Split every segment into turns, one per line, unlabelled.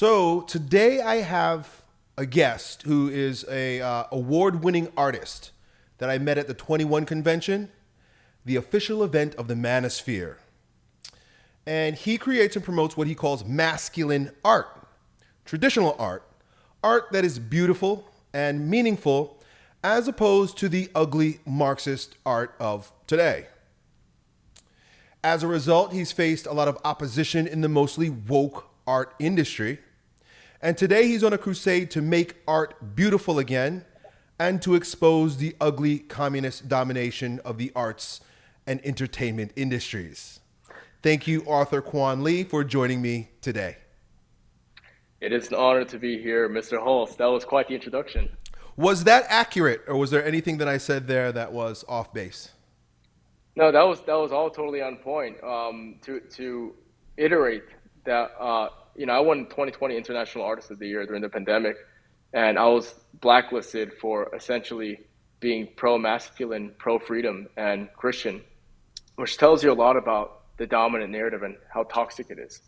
So today I have a guest who is a uh, award-winning artist that I met at the 21 convention, the official event of the Manosphere. And he creates and promotes what he calls masculine art, traditional art, art that is beautiful and meaningful as opposed to the ugly Marxist art of today. As a result, he's faced a lot of opposition in the mostly woke art industry. And today he's on a crusade to make art beautiful again and to expose the ugly communist domination of the arts and entertainment industries. Thank you, Arthur Kwon Lee, for joining me today.
It is an honor to be here, Mr. Hulse. That was quite the introduction.
Was that accurate, or was there anything that I said there that was off base?
No, that was that was all totally on point. Um, to to iterate that, uh, you know, I won 2020 International Artist of the Year during the pandemic, and I was blacklisted for essentially being pro-masculine, pro-freedom, and Christian, which tells you a lot about the dominant narrative and how toxic it is.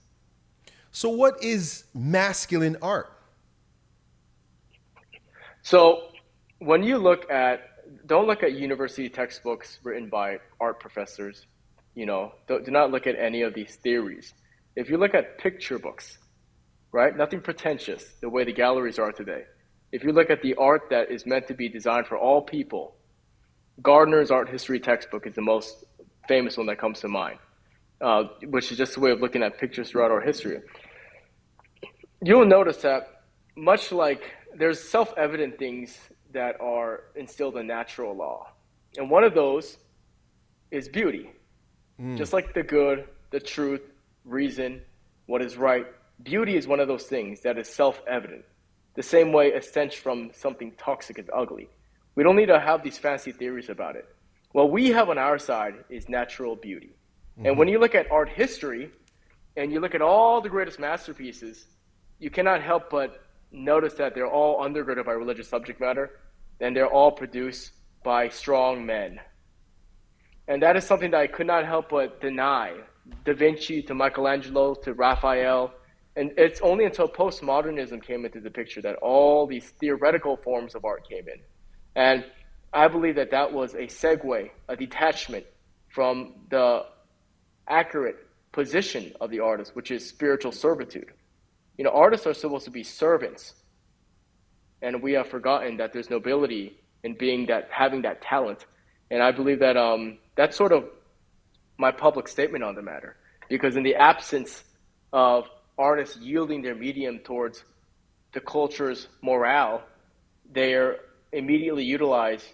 So, what is masculine art?
So, when you look at don't look at university textbooks written by art professors. You know, do, do not look at any of these theories. If you look at picture books, right, nothing pretentious the way the galleries are today. If you look at the art that is meant to be designed for all people, Gardner's art history textbook is the most famous one that comes to mind, uh, which is just a way of looking at pictures throughout our history. You'll notice that much like there's self-evident things that are instilled in natural law. And one of those is beauty. Mm. Just like the good, the truth, reason, what is right, beauty is one of those things that is self evident. The same way a stench from something toxic is ugly. We don't need to have these fancy theories about it. What we have on our side is natural beauty. Mm-hmm. And when you look at art history and you look at all the greatest masterpieces, you cannot help but notice that they're all undergirded by religious subject matter and they're all produced by strong men. And that is something that I could not help but deny. Da Vinci to Michelangelo to Raphael. And it's only until postmodernism came into the picture that all these theoretical forms of art came in. And I believe that that was a segue, a detachment from the accurate position of the artist, which is spiritual servitude. You know, artists are supposed to be servants and we have forgotten that there's nobility in being that having that talent. And I believe that um, that's sort of my public statement on the matter. Because in the absence of artists yielding their medium towards the culture's morale, they are immediately utilized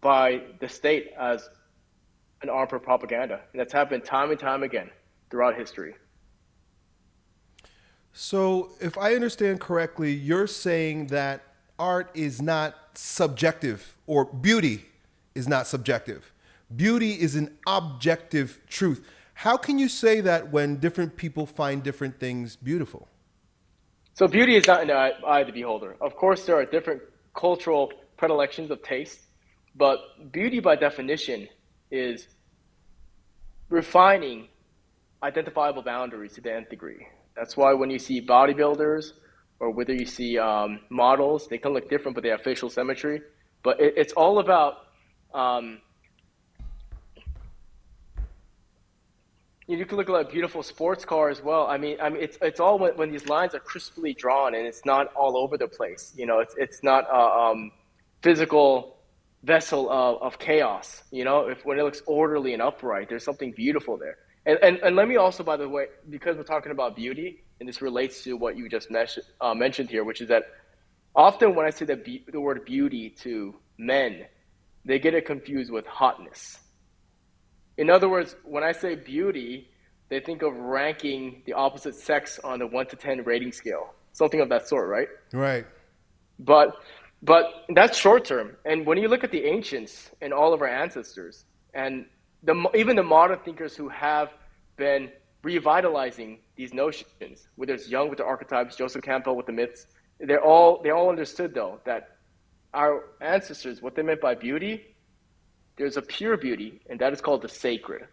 by the state as an arm for propaganda. And that's happened time and time again throughout history.
So, if I understand correctly, you're saying that art is not subjective or beauty is not subjective. Beauty is an objective truth. How can you say that when different people find different things beautiful?
So, beauty is not in the eye of the beholder. Of course, there are different cultural predilections of taste, but beauty by definition is refining identifiable boundaries to the nth degree. That's why when you see bodybuilders or whether you see um, models, they can look different, but they have facial symmetry. But it, it's all about um, you can look at a beautiful sports car as well. I mean, I mean, it's it's all when, when these lines are crisply drawn and it's not all over the place. You know, it's it's not a um, physical vessel of, of chaos. You know, if when it looks orderly and upright, there's something beautiful there. And, and, and let me also, by the way, because we're talking about beauty, and this relates to what you just mes- uh, mentioned here, which is that often when I say the, be- the word beauty to men, they get it confused with hotness. In other words, when I say beauty, they think of ranking the opposite sex on the 1 to 10 rating scale, something of that sort, right?
Right.
But but that's short term. And when you look at the ancients and all of our ancestors, and the, even the modern thinkers who have been revitalizing these notions, whether it's Jung with the archetypes, Joseph Campbell with the myths, they're all they all understood though that our ancestors, what they meant by beauty, there's a pure beauty, and that is called the sacred.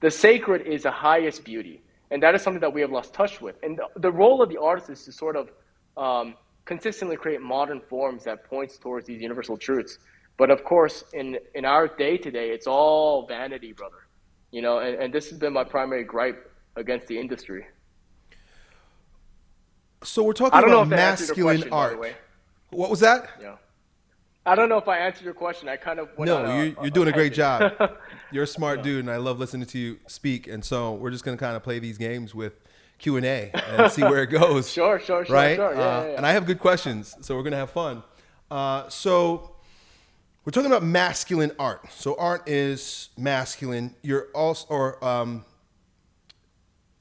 The sacred is the highest beauty. And that is something that we have lost touch with. And the, the role of the artist is to sort of um, consistently create modern forms that points towards these universal truths. But of course, in, in our day to day, it's all vanity, brother. You know, and, and this has been my primary gripe against the industry.
So we're talking about masculine question, art. What was that?
Yeah. I don't know if I answered your question. I kind of
no. you're, you're doing a great job. You're a smart dude, and I love listening to you speak. And so we're just gonna kind of play these games with Q and A and see where it goes.
sure, sure, sure,
right?
Sure. Yeah, uh,
yeah, And I have good questions, so we're gonna have fun. Uh, so we're talking about masculine art. So art is masculine. You're also or um,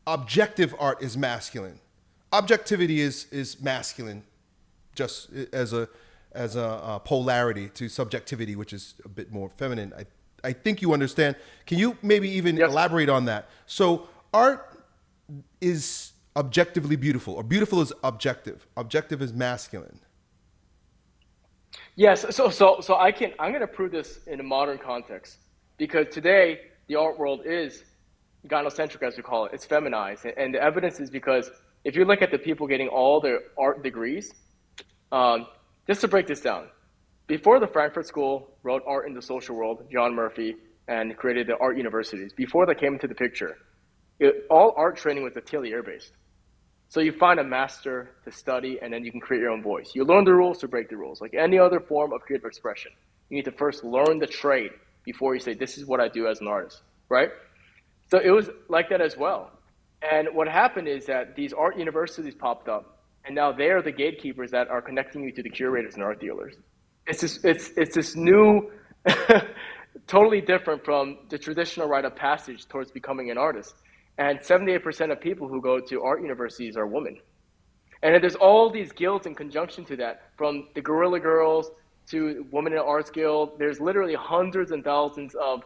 objective art is masculine. Objectivity is is masculine, just as a as a, a, polarity to subjectivity, which is a bit more feminine. I, I think you understand. Can you maybe even yes. elaborate on that? So art is objectively beautiful, or beautiful is objective. Objective is masculine.
Yes. So so so I can I'm going to prove this in a modern context because today the art world is gynocentric, as we call it. It's feminized, and the evidence is because if you look at the people getting all their art degrees. Um, just to break this down, before the Frankfurt School wrote Art in the Social World, John Murphy, and created the art universities, before they came into the picture, it, all art training was atelier based. So you find a master to study, and then you can create your own voice. You learn the rules to break the rules. Like any other form of creative expression, you need to first learn the trade before you say, "This is what I do as an artist." Right? So it was like that as well. And what happened is that these art universities popped up, and now they are the gatekeepers that are connecting you to the curators and art dealers. It's this, it's, it's this new, totally different from the traditional rite of passage towards becoming an artist. And 78% of people who go to art universities are women. And there's all these guilds in conjunction to that, from the Guerrilla Girls to Women in Arts Guild. There's literally hundreds and thousands of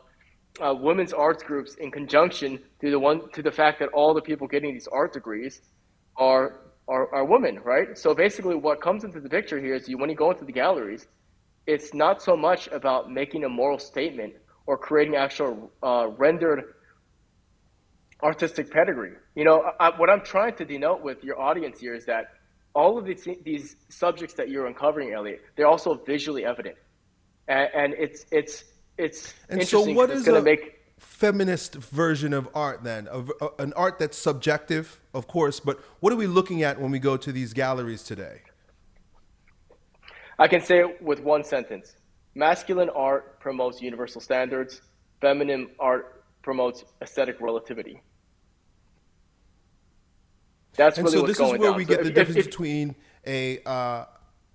uh, women's arts groups in conjunction to the one to the fact that all the people getting these art degrees are are, are women, right? So basically, what comes into the picture here is you, when you go into the galleries, it's not so much about making a moral statement or creating actual uh, rendered artistic pedigree. You know, I, what I'm trying to denote with your audience here is that all of these these subjects that you're uncovering, Elliot, they're also visually evident, and, and it's it's it's
and so what is a make feminist version of art then of uh, an art that's subjective of course but what are we looking at when we go to these galleries today
i can say it with one sentence masculine art promotes universal standards feminine art promotes aesthetic relativity
that's and really so this is where down. we get so the if, difference if, between a uh,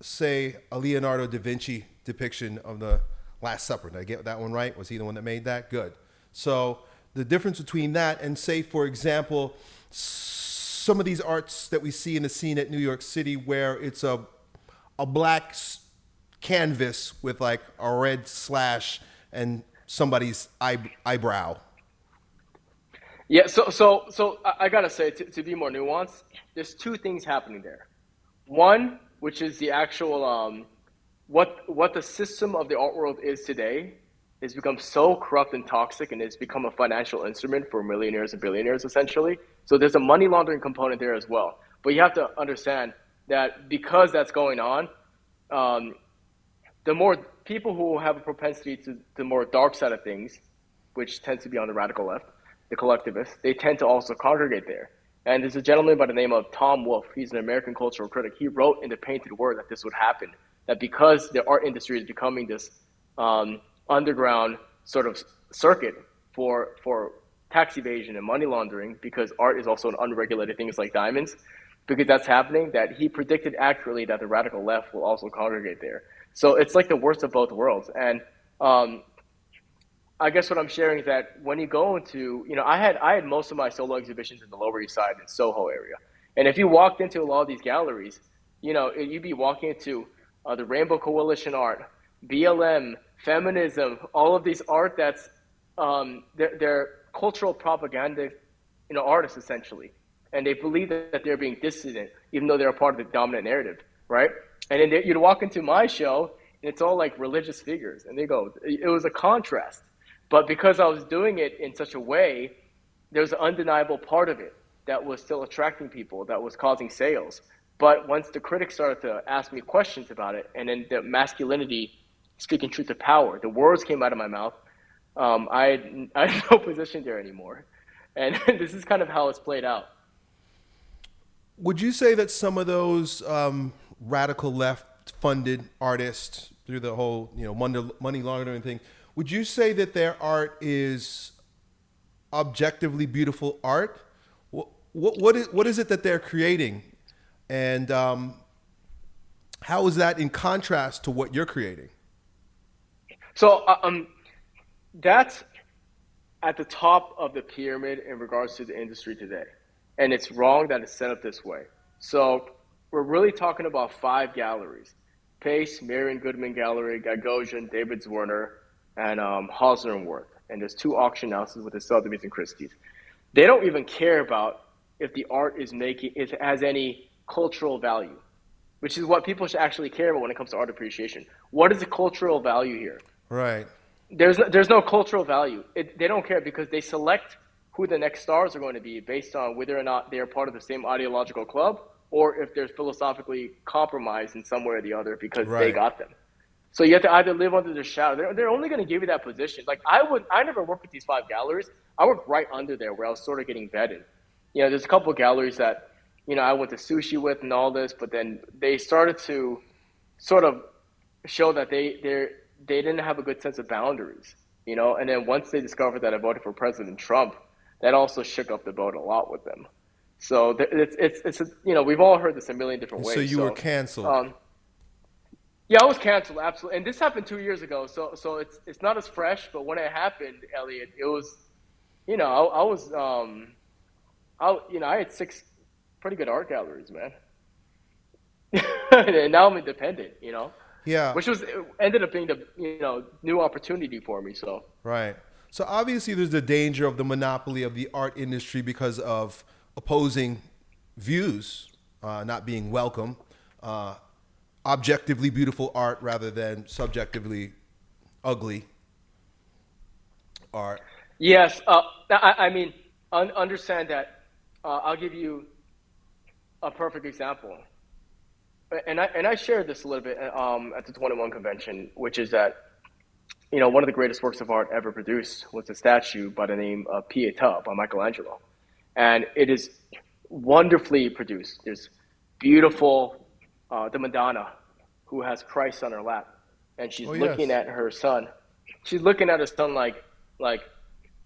say a leonardo da vinci depiction of the Last Supper. Did I get that one right? Was he the one that made that? Good. So the difference between that and say, for example, some of these arts that we see in the scene at New York City where it's a, a black canvas with like a red slash and somebody's eye, eyebrow.
Yeah, so so so I, gotta say to, to, be more nuanced, there's two things happening there. One, which is the actual um, what what the system of the art world is today has become so corrupt and toxic and it's become a financial instrument for millionaires and billionaires essentially. So there's a money laundering component there as well. But you have to understand that because that's going on um, the more people who have a propensity to the more dark side of things which tends to be on the radical left the collectivists they tend to also congregate there. And there's a gentleman by the name of tom wolfe. He's an american cultural critic. He wrote in the painted word that this would happen that because the art industry is becoming this um, underground sort of circuit for for tax evasion and money laundering, because art is also an unregulated thing, It's like diamonds, because that's happening, that he predicted accurately that the radical left will also congregate there. So it's like the worst of both worlds. And um, I guess what I'm sharing is that when you go into, you know, I had I had most of my solo exhibitions in the Lower East Side in Soho area, and if you walked into a lot of these galleries, you know, you'd be walking into uh, the Rainbow Coalition art, BLM, feminism, all of these art that's um, they're, they're, cultural propaganda, you know, artists essentially, and they believe that they're being dissident even though they're a part of the dominant narrative, right? And then you'd walk into my show and it's all like religious figures, and they go, it was a contrast, but because I was doing it in such a way, there's an undeniable part of it that was still attracting people, that was causing sales. But once the critics started to ask me questions about it, and then the masculinity speaking truth to power, the words came out of my mouth. Um, I, I had no position there anymore. And this is kind of how it's played out.
Would you say that some of those um, radical left funded artists through the whole you know money, money laundering thing, would you say that their art is objectively beautiful art? What, what, what, is, what is it that they're creating? And um, how is that in contrast to what you're creating?
So uh, um, that's at the top of the pyramid in regards to the industry today. And it's wrong that it's set up this way. So we're really talking about five galleries. Pace, Marian Goodman Gallery, Gagosian, David Zwirner, and um, Wirth. And there's two auction houses with the Sotheby's and Christie's. They don't even care about if the art is making, if it has any cultural value, which is what people should actually care about when it comes to art appreciation. What is the cultural value here?
Right.
There's no, there's no cultural value. It, they don't care because they select who the next stars are going to be based on whether or not they are part of the same ideological club or if they're philosophically compromised in some way or the other because right. they got them. So you have to either live under their shadow. They're, they're only going to give you that position. Like I would, I never worked with these five galleries. I worked right under there where I was sort of getting vetted. You know, there's a couple of galleries that, you know, I went to sushi with and all this, but then they started to sort of show that they they they didn't have a good sense of boundaries. You know, and then once they discovered that I voted for President Trump, that also shook up the boat a lot with them. So it's it's it's a, you know we've all heard this a million different ways.
So you so, were canceled. Um,
yeah, I was canceled absolutely, and this happened two years ago. So so it's it's not as fresh, but when it happened, Elliot, it was, you know, I, I was um, I you know I had six pretty good art galleries, man, and now I'm independent. You know.
Yeah.
Which was ended up being the you know new opportunity for me. So.
Right. So obviously, there's the danger of the monopoly of the art industry because of opposing views uh, not being welcome. Uh, objectively beautiful art rather than subjectively ugly art.
Yes, uh, I, I, mean, un- understand that. Uh, I'll give you a perfect example, and I and I shared this a little bit um, at the 21 convention, which is that you know, one of the greatest works of art ever produced was a statue by the name of Pietà by Michelangelo. And it is wonderfully produced. There's beautiful, uh, the Madonna who has Christ on her lap. And she's oh, looking yes. at her son. She's looking at her son like, like,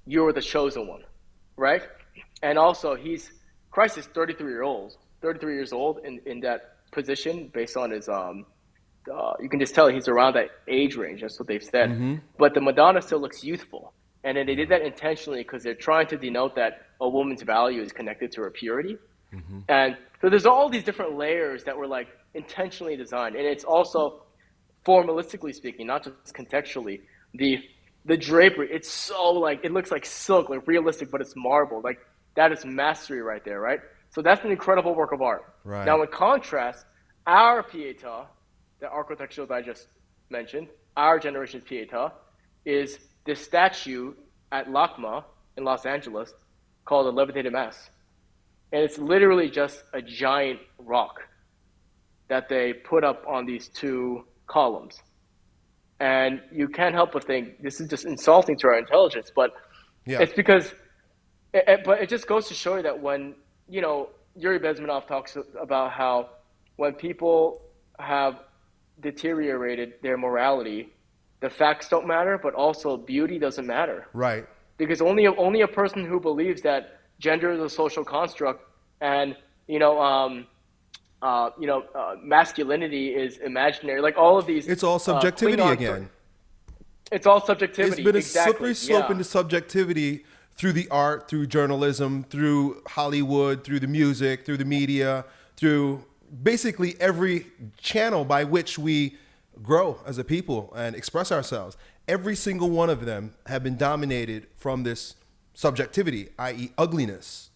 you're the chosen one, right? And also, he's, Christ is 33 years old, 33 years old in, in that position based on his um, uh, you can just tell he's around that age range. That's what they've said. Mm-hmm. But the Madonna still looks youthful. And then they did that intentionally because they're trying to denote that a woman's value is connected to her purity. Mm-hmm. And so there's all these different layers that were like intentionally designed. And it's also formalistically speaking, not just contextually, the the drapery, it's so like it looks like silk, like realistic, but it's marble. Like that is mastery right there, right? So that's an incredible work of art.
Right.
Now in contrast, our Pietà the architecture that I just mentioned, our generation's Pietà, is this statue at LACMA in Los Angeles called the Levitated Mass. And it's literally just a giant rock that they put up on these two columns. And you can't help but think this is just insulting to our intelligence, but yeah. it's because, it, it, but it just goes to show you that when, you know, Yuri Bezmenov talks about how when people have deteriorated their morality, the facts don't matter, but also beauty doesn't matter.
Right.
Because only a, only a person who believes that gender is a social construct and you know um, uh, you know uh, masculinity is imaginary, like all of these.
It's all uh, subjectivity uh, again.
It's all subjectivity.
It's been a
exactly.
slippery slope yeah. into subjectivity through the art, through journalism, through Hollywood, through the music, through the media, through basically every channel by which we grow as a people and express ourselves. Every single one of them have been dominated from this subjectivity, i.e., ugliness.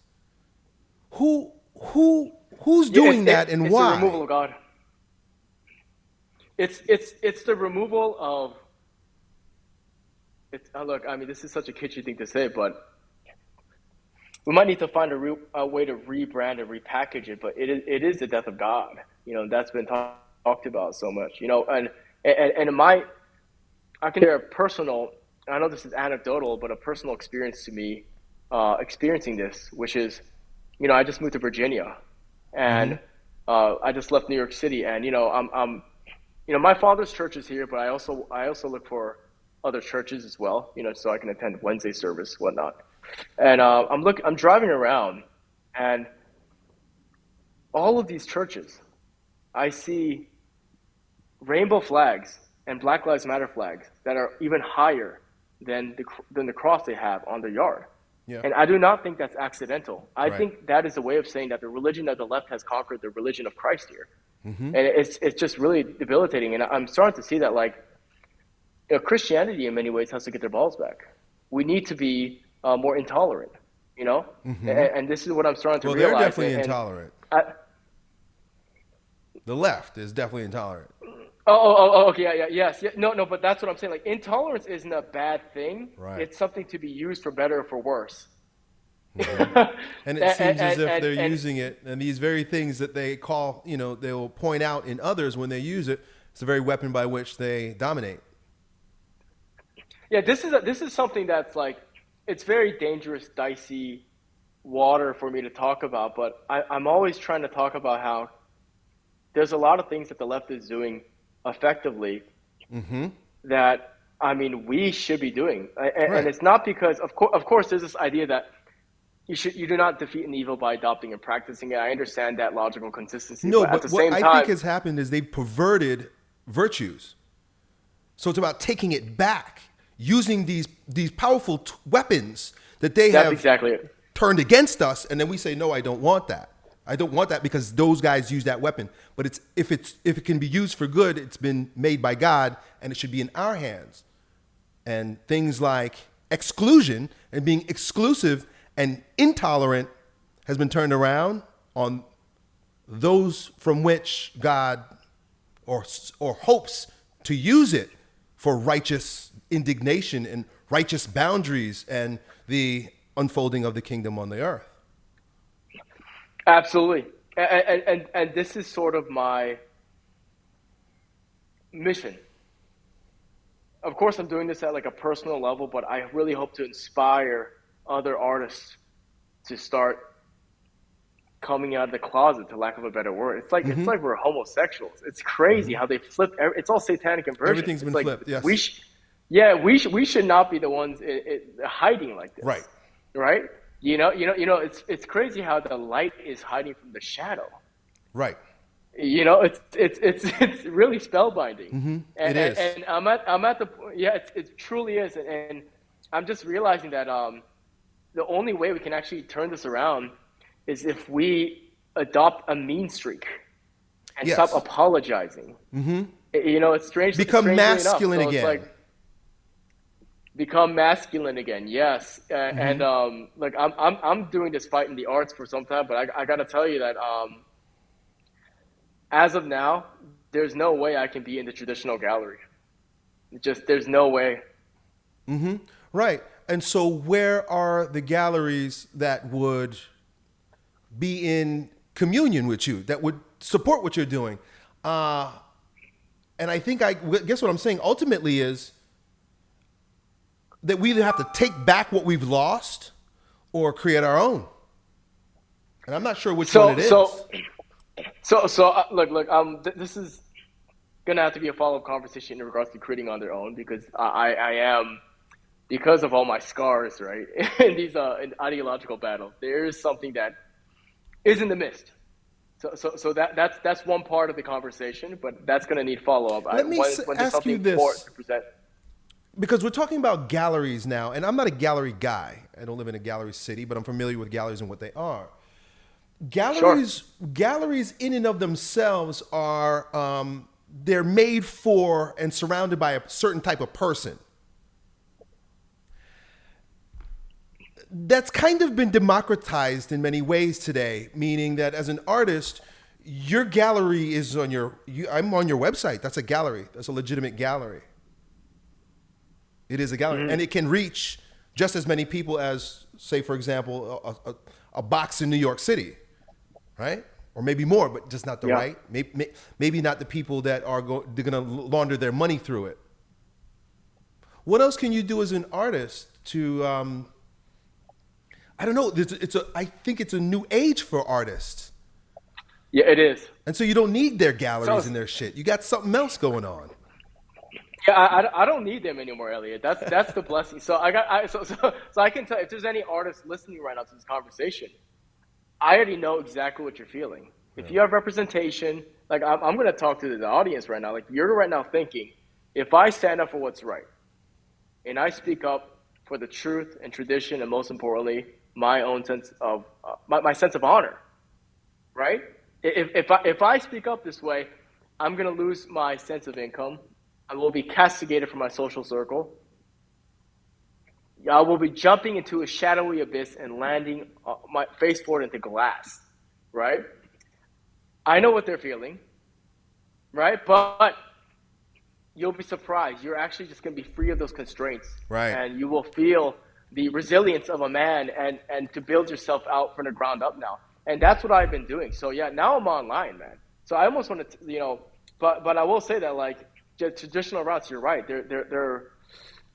Who who who's doing
yeah,
that and
it's
why?
It's the removal of God. It's it's it's the removal of. It's uh, look. I mean, this is such a kitschy thing to say, but we might need to find a, re, a way to rebrand and repackage it, but it is, it is the death of God. You know, that's been talk, talked about so much, you know, and, and, and my, I can share a personal, I know this is anecdotal, but a personal experience to me, uh, experiencing this, which is, you know, I just moved to Virginia and mm-hmm. uh, I just left New York City and, you know, I'm, I'm, you know, my father's church is here, but I also, I also look for other churches as well, you know, so I can attend Wednesday service, whatnot. And uh, I'm look, I'm driving around, and all of these churches, I see rainbow flags and Black Lives Matter flags that are even higher than the than the cross they have on their yard. Yeah. And I do not think that's accidental. I right. think that is a way of saying that the religion of the left has conquered the religion of Christ here. Mm-hmm. And it's it's just really debilitating. And I'm starting to see that like you know, Christianity in many ways has to get their balls back. We need to be uh, more intolerant, you know? Mm-hmm. And, and, this is what I'm starting to
well,
realize.
Well, they're definitely and, intolerant. I, the left is definitely intolerant.
Oh, oh, oh, oh, okay, yeah, yeah, yes, yeah, no, no, but that's what I'm saying. Like, intolerance isn't a bad thing. Right. It's something to be used for better or for worse.
Mm-hmm. and it and, seems and, as if and, they're using it, and these very things that they call, you know, they will point out in others when they use it. It's the very weapon by which they dominate.
Yeah, this is a, this is something that's like it's very dangerous, dicey water for me to talk about. But I, I'm always trying to talk about how there's a lot of things that the left is doing effectively mm-hmm. that I mean we should be doing, and, right. and it's not because of course of course there's this idea that you should you do not defeat an evil by adopting and practicing it. I understand that logical consistency.
No, but, but at the what same I time, think has happened is they've perverted virtues. So it's about taking it back using these these powerful t- weapons that they
That's
have
exactly
turned against us, and then we say, no, I don't want that. I don't want that because those guys use that weapon. But it's if it's if it can be used for good, it's been made by God, and it should be in our hands. And things like exclusion and being exclusive and intolerant has been turned around on those from which God or or hopes to use it for righteous indignation and righteous boundaries and the unfolding of the kingdom on the earth.
Absolutely. And, and, and this is sort of my mission. Of course, I'm doing this at like a personal level, but I really hope to inspire other artists to start coming out of the closet, to lack of a better word. It's like mm-hmm. it's like we're homosexuals. It's crazy mm-hmm. how they flip. It's all satanic inversion.
Everything's
it's
been
like
flipped. Yes.
We sh- yeah, we should we should not be the ones it, it, hiding like this.
Right.
Right. You know. You know. You know. It's it's crazy how the light is hiding from the shadow.
Right.
You know, it's it's it's it's really spellbinding.
Mm-hmm.
And,
it is.
And, and, I'm at I'm at the point yeah, it, it truly is, and, and I'm just realizing that um, the only way we can actually turn this around is if we adopt a mean streak and yes. stop apologizing.
Mm-hmm.
You know, it's strange.
Become masculine
so
again. Like,
become masculine again. Yes, uh, mm-hmm. and um, like I'm I'm I'm doing this fight in the arts for some time, but I I gotta tell you that um, as of now, there's no way I can be in the traditional gallery. Just there's no way.
Mm-hmm. Right. And so, where are the galleries that would be in communion with you, that would support what you're doing? Uh, and I think I guess what I'm saying ultimately is that we either have to take back what we've lost or create our own. And I'm not sure which
so,
one it is.
So, so, so uh, look, look. Um, th- this is gonna have to be a follow up conversation in regards to creating on their own because I, I am because of all my scars, right? in these uh, in ideological battles, there is something that is in the mist. So, so, so that that's that's one part of the conversation, but that's going to need follow up.
Let I, me when, when ask you this because we're talking about galleries now, and I'm not a gallery guy. I don't live in a gallery city, but I'm familiar with galleries and what they are. Galleries, sure. galleries in and of themselves are um, they're made for and surrounded by a certain type of person. That's kind of been democratized in many ways today, meaning that as an artist, your gallery is on your. You, I'm on your website. That's a gallery. That's a legitimate gallery. It is a gallery, mm-hmm. and it can reach just as many people as, say, for example, a, a, a box in New York City, right? Or maybe more, but just not the
Yeah.
right. Maybe, maybe not the people that are go, they're going to launder their money through it. What else can you do as an artist to? Um, I don't know. It's, it's a. I think it's a new age for artists,
Yeah, it is.
and so you don't need their galleries
So-
and their shit. You got something else going on.
Yeah, I, I, don't need them anymore, Elliot. That's that's the blessing. So I got I, so, so so I can tell if there's any artists listening right now to this conversation, I already know exactly what you're feeling. If you have representation, like I'm, I'm going to talk to the audience right now. Like you're right now thinking, if I stand up for what's right, and I speak up for the truth and tradition, and most importantly, my own sense of uh, my, my sense of honor, right? If, if, I, if I speak up this way, I'm going to lose my sense of income. I will be castigated from my social circle. I will be jumping into a shadowy abyss and landing uh, my face forward into glass, right? I know what they're feeling, right? But you'll be surprised. You're actually just going to be free of those constraints,
Right.
And you will feel the resilience of a man and and to build yourself out from the ground up now. And that's what I've been doing. So yeah, now I'm online, man. So I almost want to, you know, but but I will say that like traditional routes, you're right. They're they're they're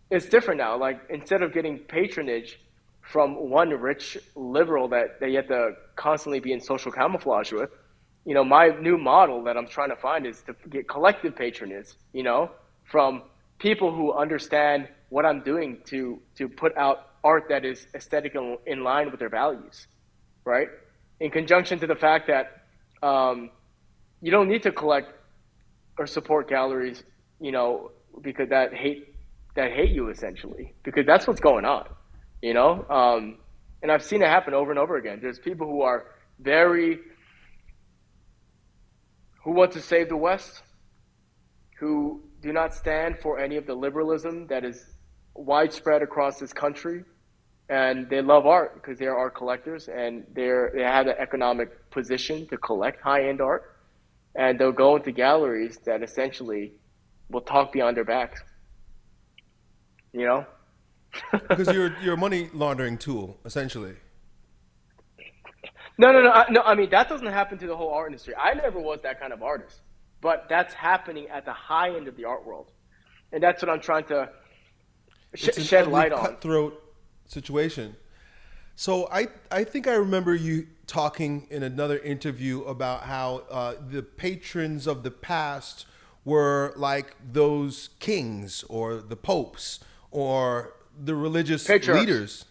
it's different now. Like instead of getting patronage from one rich liberal that, you have to constantly be in social camouflage with, you know, my new model that I'm trying to find is to get collective patronage, you know, from people who understand what I'm doing to to put out art that is aesthetic in, in line with their values, right? In conjunction to the fact that um, you don't need to collect or support galleries, you know, because that hate that hate you essentially, because that's what's going on, you know. Um, and I've seen it happen over and over again. There's people who are very who want to save the West, who do not stand for any of the liberalism that is widespread across this country, and they love art because they are art collectors and they're they have the economic position to collect high end art, and they'll go into galleries that essentially will talk behind their backs. You know.
because you're you're a money laundering tool essentially.
No, no, no, I, no. I mean, that doesn't happen to the whole art industry. I never was that kind of artist, but that's happening at the high end of the art world, and that's what I'm trying to sh- shed light on.
Cutthroat situation. So I I think I remember you talking in another interview about how uh, the patrons of the past were like those kings or the popes or the religious
Patriarchs.
leaders.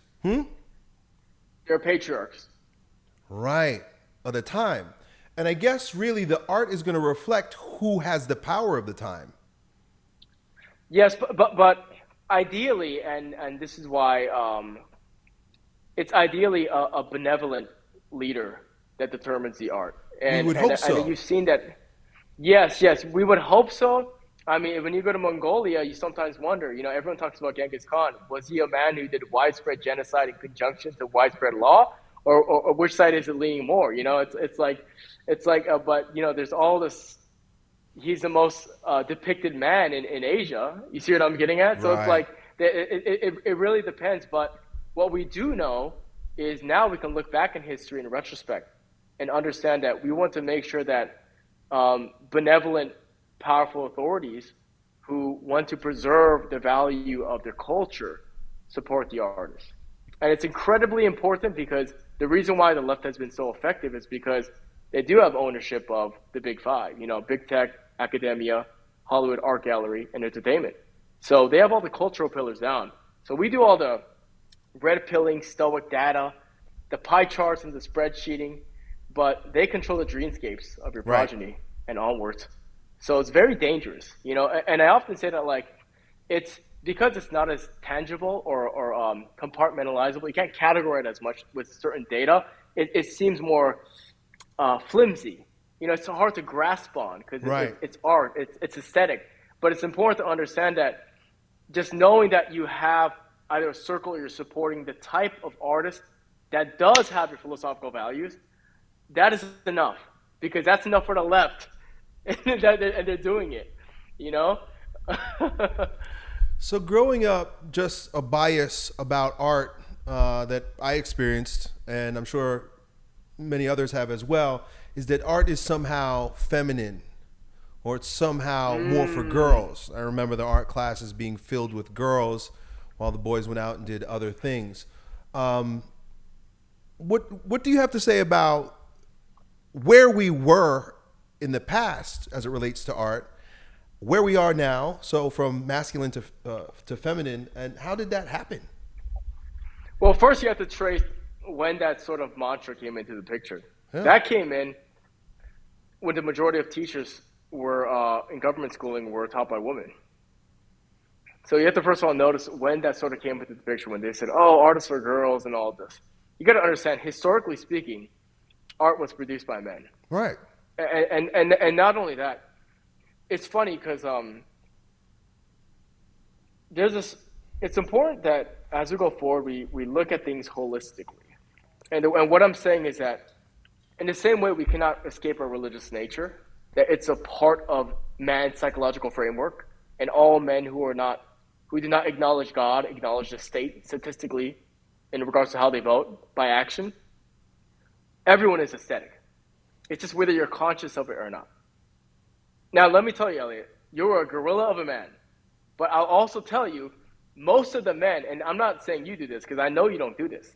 They're patriarchs.
Right. Of the time. And I guess really the art is going to reflect who has the power of the time.
Yes, but but, but ideally, and and this is why um, it's ideally a, a benevolent leader that determines the art. And,
would
and,
hope so.
You've seen that. Yes, yes, we would hope so. I mean, when you go to Mongolia, you sometimes wonder. You know, everyone talks about Genghis Khan. Was he a man who did widespread genocide in conjunction to widespread law, or, or, or which side is it leaning more? You know, it's it's like, it's like, uh, but you know, there's all this he's the most uh, depicted man in, in Asia. You see what I'm getting at? So
Right.
it's like it, it, it, it really depends. But what we do know is now we can look back in history in retrospect and understand that we want to make sure that um, benevolent, powerful authorities who want to preserve the value of their culture support the artists. And it's incredibly important because the reason why the left has been so effective is because they do have ownership of the big five, you know, big tech, academia, Hollywood art gallery, and entertainment. So they have all the cultural pillars down. So we do all the red pilling, stoic data, the pie charts and the spreadsheeting, but they control the dreamscapes of your
Right.
progeny and onwards. So it's very dangerous, you know. And I often say that like, it's because it's not as tangible or, or um, compartmentalizable. You can't categorize it as much with certain data. It, it seems more uh, flimsy. You know, it's hard to grasp on because it's,
Right.
it's art, it's, it's aesthetic. But it's important to understand that just knowing that you have either a circle or you're supporting the type of artist that does have your philosophical values, that is enough because that's enough for the left, and they're, and they're doing it. You know.
So growing up, just a bias about art uh, that I experienced, and I'm sure many others have as well, is that art is somehow feminine or it's somehow mm. more for girls. I remember the art classes being filled with girls while the boys went out and did other things. Um, what what do you have to say about where we were in the past as it relates to art, where we are now, so from masculine to uh, to feminine, and how did that happen?
Well, first you have to trace when that sort of mantra came into the picture. Yeah. That came in when the majority of teachers were uh, in government schooling were taught by women. So you have to first of all notice when that sort of came into the picture when they said, "Oh, artists are girls" and all this. You got to understand, historically speaking, art was produced by men.
Right.
And and and, and not only that, it's funny because um, there's this. It's important that as we go forward, we we look at things holistically. And, and what I'm saying is that in the same way we cannot escape our religious nature, that it's a part of man's psychological framework, and all men who are not who do not acknowledge God acknowledge the state statistically in regards to how they vote by action. Everyone is aesthetic. It's just whether you're conscious of it or not. Now, let me tell you, Elliot, you're a gorilla of a man. But I'll also tell you, most of the men, and I'm not saying you do this because I know you don't do this,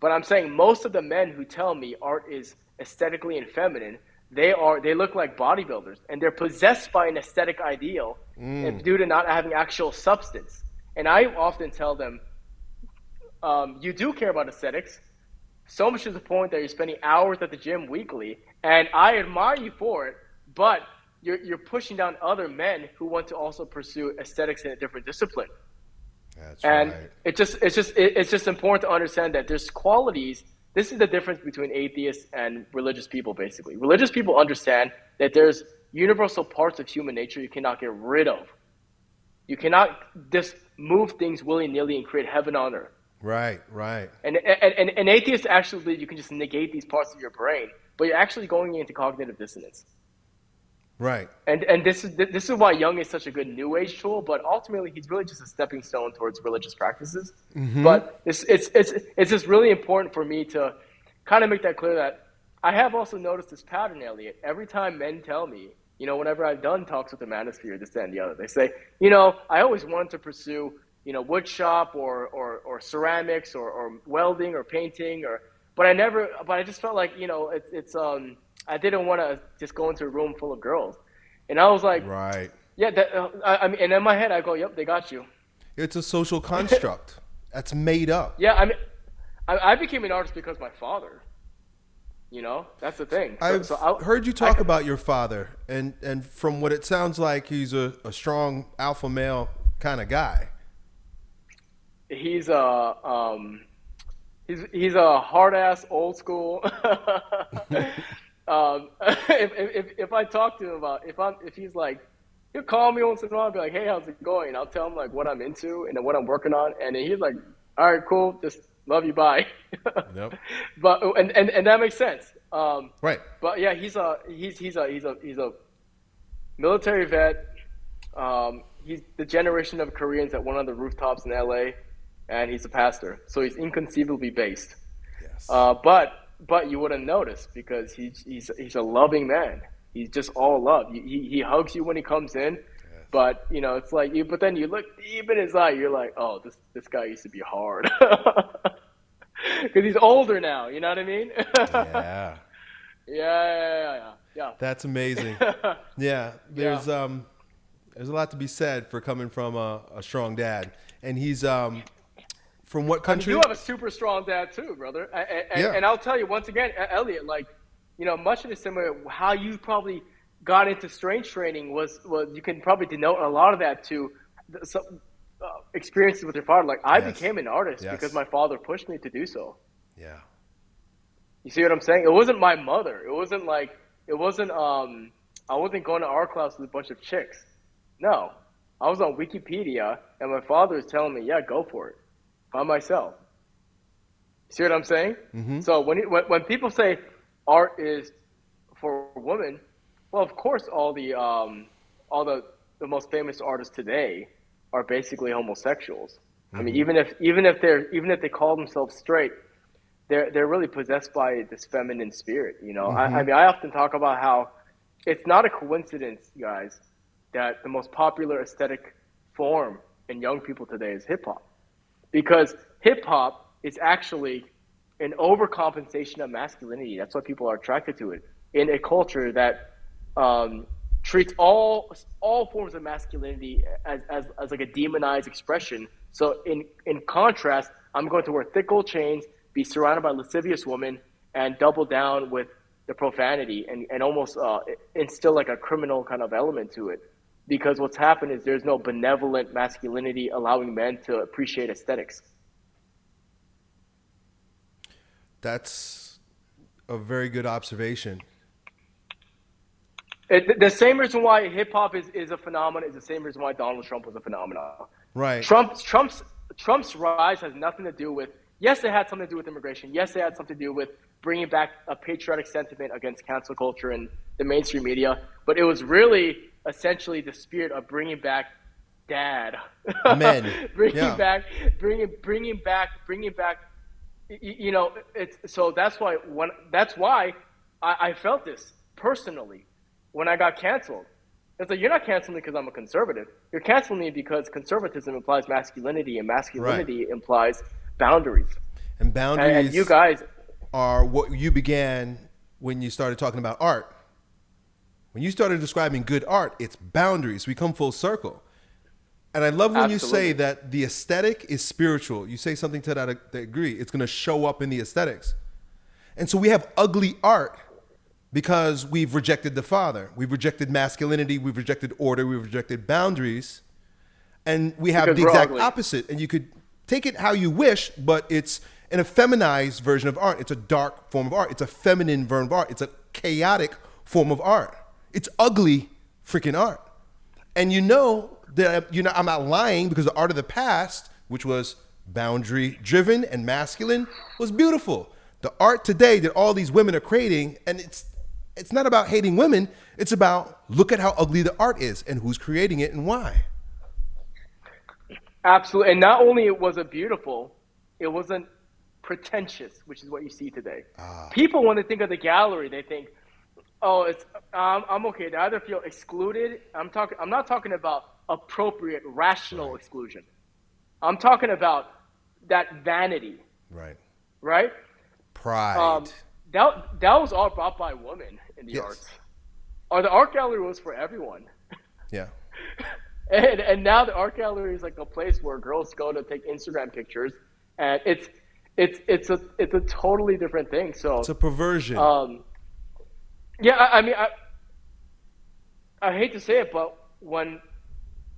but I'm saying most of the men who tell me art is aesthetically and feminine, they are they look like bodybuilders and they're possessed by an aesthetic ideal mm. due to not having actual substance. And I often tell them, um, you do care about aesthetics, so much to the point that you're spending hours at the gym weekly, and I admire you for it, but you're, you're pushing down other men who want to also pursue aesthetics in a different discipline.
That's
and
right.
it just it's just it, it's just important to understand that there's qualities. This is the difference between atheists and religious people. Basically, religious people understand that there's universal parts of human nature you cannot get rid of. You cannot just move things willy nilly and create heaven on earth.
Right, right.
And, and, and, and atheists actually you can just negate these parts of your brain, but you're actually going into cognitive dissonance.
Right.
And and this is this is why Jung is such a good New Age tool, but ultimately he's really just a stepping stone towards religious practices. Mm-hmm. But it's, it's it's it's just really important for me to kind of make that clear that I have also noticed this pattern, Elliot. Every time men tell me, you know, whenever I've done talks with the manosphere, this and the other, they say, you know, I always wanted to pursue, you know, wood shop or or, or ceramics or, or welding or painting or, but I never, but I just felt like, you know, it's it's um I didn't want to just go into a room full of girls, and I was like,
right,
yeah. That, uh, I, I, mean, and in my head, I go, yep, they got you.
It's a social construct that's made up.
Yeah, I mean, I, I, became an artist because my father. You know, that's the thing.
So, I've so heard you talk about your father, and and from what it sounds like, he's a, a strong alpha male kind of guy.
He's a um, he's he's a hard ass old school. Um, if, if, if I talk to him about if I'm if he's like he'll call me once in a while and be like, hey, how's it going? I'll tell him like what I'm into and what I'm working on, and he's like, all right, cool, just love you, bye. Yep. but and, and and that makes sense. Um,
right.
But yeah, he's a he's he's a he's a he's a military vet. Um, he's the generation of Koreans that went on the rooftops in L.A. and he's a pastor, so he's inconceivably based. Yes. Uh, but but you wouldn't notice because he's he's he's a loving man. He's just all love. He he hugs you when he comes in, yes. but you know it's like you. But then you look deep in his eye. You're like, oh, this this guy used to be hard because he's older now. You know what I mean?
yeah.
Yeah, yeah, yeah, yeah.
That's amazing. yeah, there's yeah. um, there's a lot to be said for coming from a, a strong dad, and he's um, from what country?
I mean, you have a super strong dad too, brother. And, yeah. and I'll tell you once again, Elliot, like, you know, much of the similar, how you probably got into strength training was, was you can probably denote a lot of that to some uh, experiences with your father. Like, I yes. became an artist yes. because my father pushed me to do so.
Yeah.
You see what I'm saying? It wasn't my mother. It wasn't like, it wasn't, um, I wasn't going to art class with a bunch of chicks. No. I was on Wikipedia and my father was telling me, yeah, go for it by myself. See what I'm saying? Mm-hmm. So when, when when people say art is for women, well, of course, all the um, all the the most famous artists today are basically homosexuals. Mm-hmm. I mean, even if even if they're even if they call themselves straight, they're they're really possessed by this feminine spirit. You know, mm-hmm. I, I mm-hmm. mean, I often talk about how it's not a coincidence, guys, that the most popular aesthetic form in young people today is hip hop, because hip hop is actually an overcompensation of masculinity. That's why people are attracted to it in a culture that um, treats all all forms of masculinity as, as, as like a demonized expression. So in in contrast, I'm going to wear thick gold chains, be surrounded by lascivious women, and double down with the profanity and, and almost uh, instill like a criminal kind of element to it. Because what's happened is there's no benevolent masculinity allowing men to appreciate aesthetics.
That's a very good observation.
It, the same reason why hip hop is, is a phenomenon is the same reason why Donald Trump was a phenomenon.
Right.
Trump's Trump's Trump's rise has nothing to do with. Yes, it had something to do with immigration. Yes, it had something to do with bringing back a patriotic sentiment against cancel culture and the mainstream media. But it was really essentially the spirit of bringing back dad,
men,
bringing yeah. back, bringing bringing back, bringing back you know, it's so that's why when that's why I, I felt this personally when I got canceled. It's like you're not canceling me because I'm a conservative. You're canceling me because conservatism implies masculinity, and masculinity right. implies boundaries.
And boundaries,
and, and you guys
are what you began when you started talking about art. When you started describing good art, it's boundaries. We come full circle. And I love when Absolutely. you say that the aesthetic is spiritual. You say something to that uh, degree, it's going to show up in the aesthetics. And so we have ugly art because we've rejected the Father. We've rejected masculinity. We've rejected order. We've rejected boundaries. And we have because the exact ugly. opposite. And you could take it how you wish, but it's an effeminized version of art. It's a dark form of art. It's a feminine version of art. It's a chaotic form of art. It's ugly freaking art. And you know that you know I'm not lying because the art of the past, which was boundary driven and masculine, was beautiful. The art today that all these women are creating, and it's it's not about hating women, it's about look at how ugly the art is and who's creating it and why.
Absolutely. And not only was it beautiful, it wasn't pretentious, which is what you see today. Ah. People, when they think of the gallery, they think, oh, it's um, I'm okay. They either feel excluded. I'm talking. I'm not talking about appropriate, rational right. exclusion. I'm talking about that vanity.
Right.
Right.
Pride. Um,
that that was all brought by women in the yes. arts. Or the art gallery was for everyone.
Yeah.
and and now the art gallery is like a place where girls go to take Instagram pictures, and it's it's it's a it's a totally different thing. So
it's a perversion.
Um, yeah, I, I mean, I I hate to say it, but when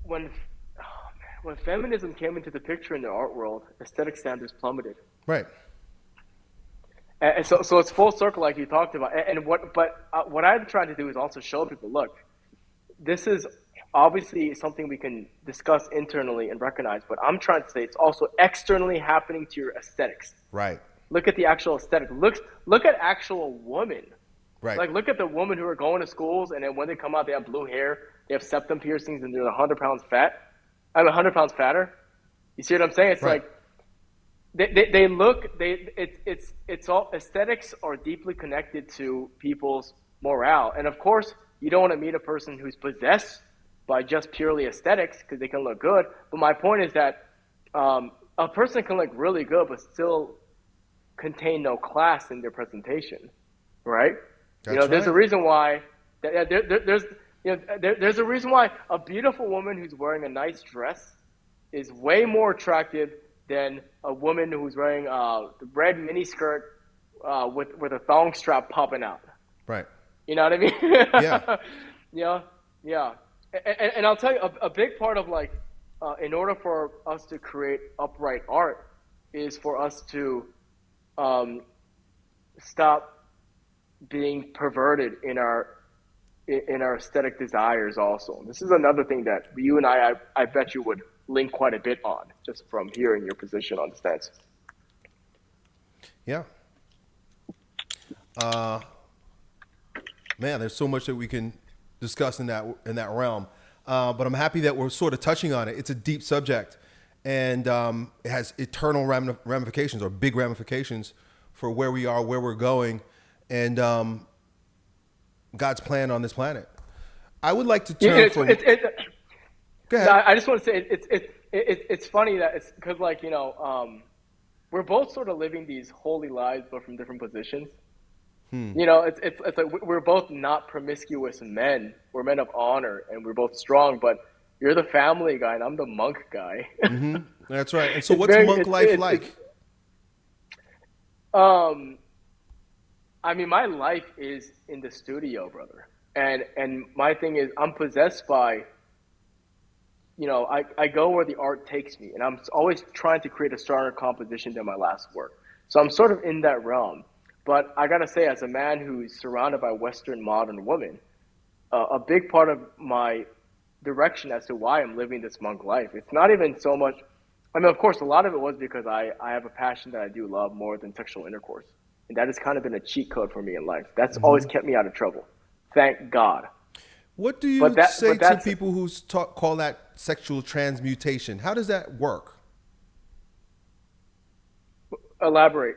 when oh man, when feminism came into the picture in the art world, aesthetic standards plummeted.
Right.
And, and so, so it's full circle, like you talked about. And, and what, but uh, what I'm trying to do is also show people, look, this is obviously something we can discuss internally and recognize. But I'm trying to say it's also externally happening to your aesthetics.
Right.
Look at the actual aesthetic. Look, look at actual women.
Right.
Like, look at the women who are going to schools, and then when they come out, they have blue hair they have septum piercings and they're 100 pounds fat. I'm 100 pounds fatter. You see what I'm saying? It's right. like they, they, they, look they it's it's it's all aesthetics are deeply connected to people's morale and of course you don't want to meet a person who's possessed by just purely aesthetics because they can look good but my point is that um, a person can look really good but still contain no class in their presentation right That's you know there's a reason why there, there, there's you know, there, there's a reason why a beautiful woman who's wearing a nice dress is way more attractive than a woman who's wearing a the red miniskirt uh, with with a thong strap popping out.
Right.
You know what I mean?
Yeah.
yeah. Yeah. And, and, I'll tell you, a, a big part of like, uh, in order for us to create upright art, is for us to um, stop being perverted in our in our aesthetic desires also. This is another thing that you and I, I, I bet you would link quite a bit on just from hearing your position on the stance.
Yeah. Uh, man, there's so much that we can discuss in that in that realm. uh, but I'm happy that we're sort of touching on it. It's a deep subject, and um, it has eternal ramifications or big ramifications for where we are, where we're going, and um, God's plan on this planet. I would like to turn
yeah, it's,
from.
It's, it's,
Go ahead.
I just want to say it's it's it's it's funny that it's because like you know um, we're both sort of living these holy lives, but from different positions. Hmm. You know, it's, it's it's like we're both not promiscuous men. We're men of honor, and we're both strong. But you're the family guy, and I'm the monk guy.
mm-hmm. That's right. And so, what's very, monk it's, life it's, like?
um, I mean, my life is in the studio, brother. And and my thing is, I'm possessed by you know, I, I go where the art takes me, and I'm always trying to create a stronger composition than my last work. So I'm sort of in that realm. But I gotta say, as a man who's surrounded by Western modern women, uh, a big part of my direction as to why I'm living this monk life, it's not even so much. I mean, of course, a lot of it was because I, I have a passion that I do love more than sexual intercourse. And that has kind of been a cheat code for me in life. That's mm-hmm. always kept me out of trouble. Thank God.
What do you that, say to people who talk, call that sexual transmutation? How does that work?
Elaborate.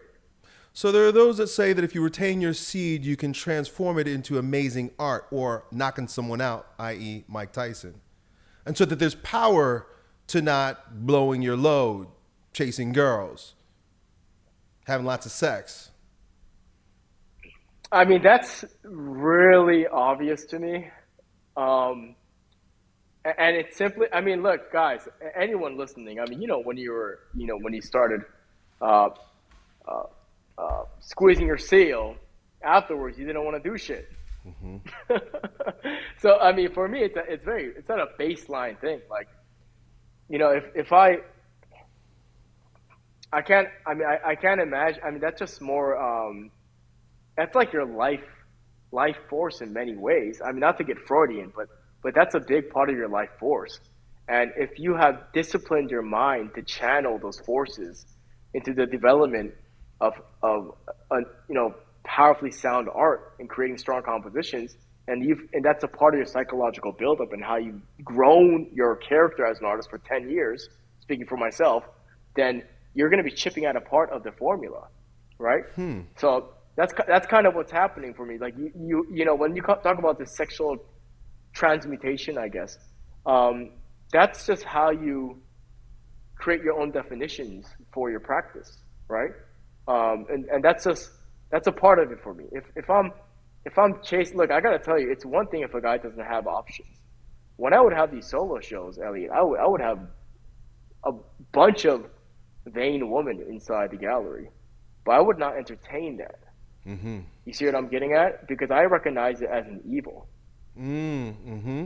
So there are those that say that if you retain your seed, you can transform it into amazing art or knocking someone out, i.e., Mike Tyson. And so that there's power to not blowing your load, chasing girls, having lots of sex.
I mean, that's really obvious to me. Um, and it's simply, I mean, look, guys, anyone listening, I mean, you know, when you were, you know, when you started uh, uh, uh, squeezing your seal, afterwards you didn't want to do shit. Mm-hmm. so, I mean, for me, it's a, it's very, it's not a baseline thing. Like, you know, if if I, I can't, I mean, I, I can't imagine. I mean, that's just more. Um, that's like your life life force in many ways. I mean, not to get Freudian, but but that's a big part of your life force. And if you have disciplined your mind to channel those forces into the development of of a, you know powerfully sound art and creating strong compositions, and you and that's a part of your psychological buildup and how you've grown your character as an artist for ten years. Speaking for myself, then you're going to be chipping at a part of the formula, right? Hmm. So that's that's kind of what's happening for me. Like you you, you know when you talk about this sexual transmutation, I guess um, that's just how you create your own definitions for your practice, right? Um, and and that's just that's a part of it for me. If if I'm if I'm chasing, look, I gotta tell you, it's one thing if a guy doesn't have options. When I would have these solo shows, Elliot, I would I would have a bunch of vain women inside the gallery, but I would not entertain that. Mm-hmm. You see what I'm getting at? Because I recognize it as an evil.
Mm, hmm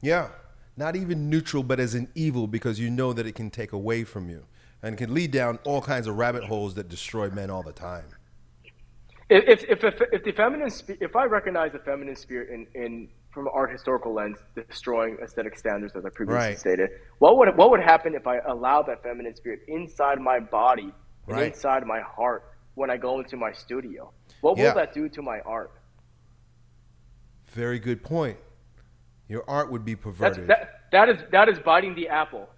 Yeah. Not even neutral, but as an evil because you know that it can take away from you and can lead down all kinds of rabbit holes that destroy men all the time.
If, if, if, if the feminine, if I recognize the feminine spirit in, in from an art historical lens, destroying aesthetic standards, as I previously right. stated, what would what would happen if I allowed that feminine spirit inside my body and right. inside my heart when I go into my studio? What will yeah. that do to my art?
Very good point. Your art would be perverted.
that, that is that is biting the apple.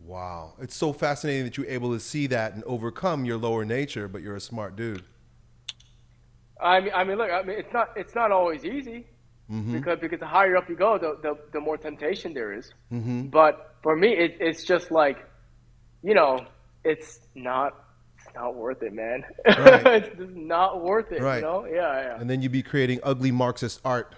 Wow, it's so fascinating that you're able to see that and overcome your lower nature, but you're a smart dude.
I mean, I mean, look, I mean, it's not it's not always easy mm-hmm. because because the higher up you go, the the, the more temptation there is. Mm-hmm. But for me, it, it's just like, you know, it's not not worth it, man. Right. it's just not worth it. Right. You know? Yeah, yeah.
And then you'd be creating ugly Marxist art.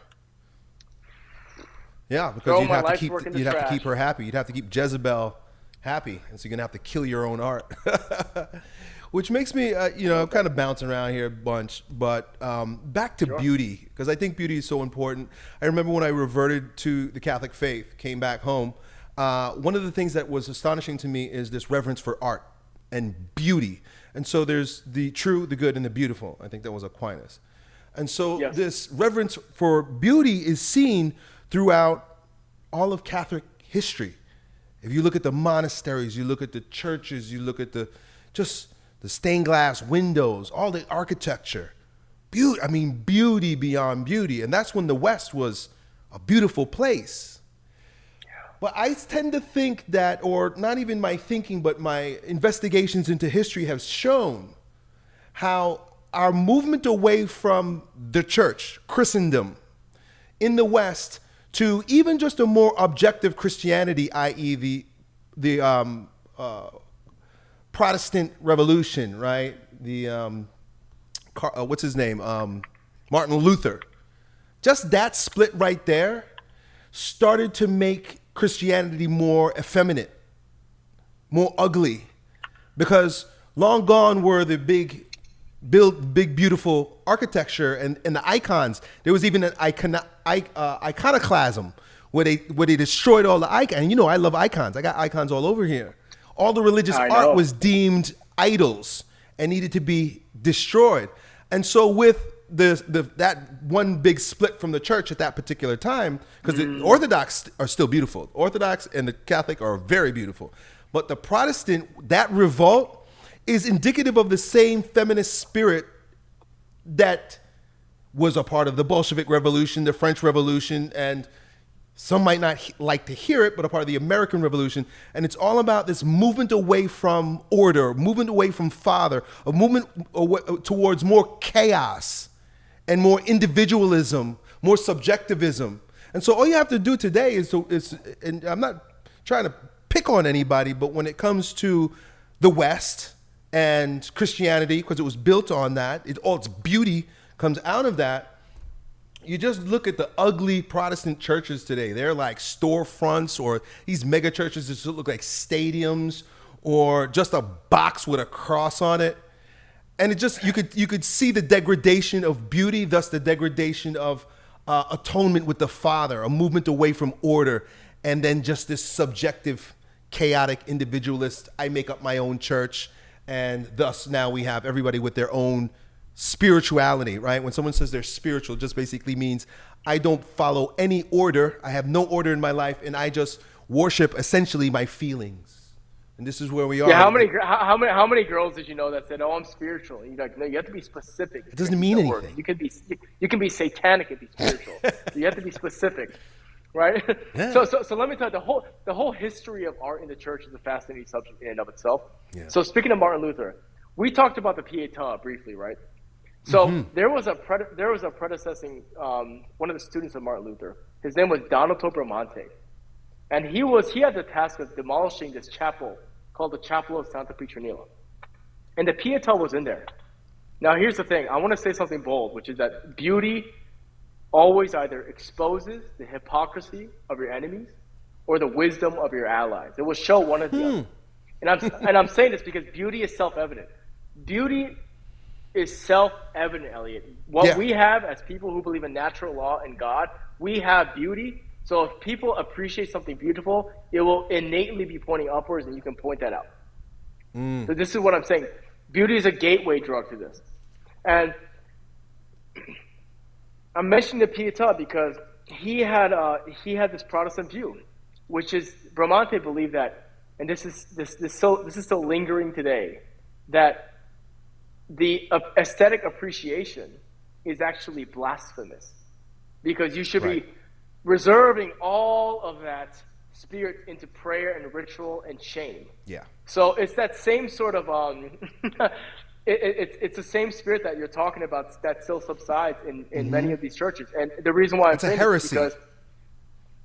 Yeah, because Throw you'd have to keep you'd have to keep her happy. You'd have to keep Jezebel happy, and so you're gonna have to kill your own art. Which makes me, uh, you know, I'm kind of bouncing around here a bunch, but um, back to sure. beauty because I think beauty is so important. I remember when I reverted to the Catholic faith, came back home. Uh, one of the things that was astonishing to me is this reverence for art and beauty. And so there's the true, the good, and the beautiful. I think that was Aquinas. And so yes. this reverence for beauty is seen throughout all of Catholic history. If you look at the monasteries, you look at the churches, you look at the just the stained glass windows, all the architecture. Beauty, I mean beauty beyond beauty. And that's when the West was a beautiful place. But I tend to think that, or not even my thinking, but my investigations into history have shown how our movement away from the church, Christendom, in the West to even just a more objective Christianity, i.e., the the um, uh, Protestant Revolution, right? The um, Car- uh, what's his name? Um, Martin Luther. Just that split right there started to make Christianity more effeminate, more ugly, because long gone were the big build big beautiful architecture and, and the icons. There was even an icon, uh, iconoclasm where they where they destroyed all the icons. And you know i love icons. I got icons all over here. All the religious art was deemed idols and needed to be destroyed. And so with the, the that one big split from the church at that particular time because mm. the orthodox are still beautiful orthodox and the catholic are very beautiful but the protestant that revolt is indicative of the same feminist spirit that was a part of the Bolshevik Revolution, the French Revolution, and some might not like to hear it, but a part of the American Revolution. And it's all about this movement away from order, movement away from father, a movement towards more chaos and more individualism, more subjectivism. And so all you have to do today is to, is, and I'm not trying to pick on anybody, but when it comes to the West, and Christianity, because it was built on that, it, all its beauty comes out of that. You just look at the ugly Protestant churches today. They're like storefronts or these mega churches that look like stadiums or just a box with a cross on it. And it just you could you could see the degradation of beauty, thus the degradation of uh, atonement with the Father, a movement away from order, and then just this subjective, chaotic, individualist. I make up my own church and thus now we have everybody with their own spirituality, right? When someone says they're spiritual, it just basically means I don't follow any order. I have no order in my life, and I just worship essentially my feelings. And this is where we are.
Yeah, how many how, many how many girls did you know that said, "Oh, I'm spiritual"? You like, no, you have to be specific.
It doesn't mean anything.
You can be you can be satanic and be spiritual. so you have to be specific right? Yeah. So, so, so let me tell you the whole the whole history of art in the church is a fascinating subject in and of itself. Yeah. So, speaking of Martin Luther, we talked about the Pietà briefly, right? So mm-hmm. there was a prede- there was a predecessing um, one of the students of Martin Luther. His name was Donato Bramante, and he was he had the task of demolishing this chapel called the Chapel of Santa Petronilla. and the Pietà was in there. Now, here's the thing: I want to say something bold, which is that beauty always either exposes the hypocrisy of your enemies or the wisdom of your allies. It will show one of the hmm. other. And I'm, and I'm saying this because beauty is self evident. Beauty is self evident, Elliot. What yeah. we have as people who believe in natural law and God, we have beauty. So if people appreciate something beautiful, it will innately be pointing upwards, and you can point that out. Mm. So this is what I'm saying. Beauty is a gateway drug to this. And I'm mentioning the Pietà because he had uh, he had this Protestant view, which is Bramante believed that, and this is this this so this is still lingering today, that the aesthetic appreciation is actually blasphemous, because you should right. be reserving all of that spirit into prayer and ritual and shame.
Yeah.
So it's that same sort of um, it, it, it's, it's the same spirit that you're talking about that still subsides in, in mm-hmm. many of these churches. And the reason why I'm
it's a heresy.
because,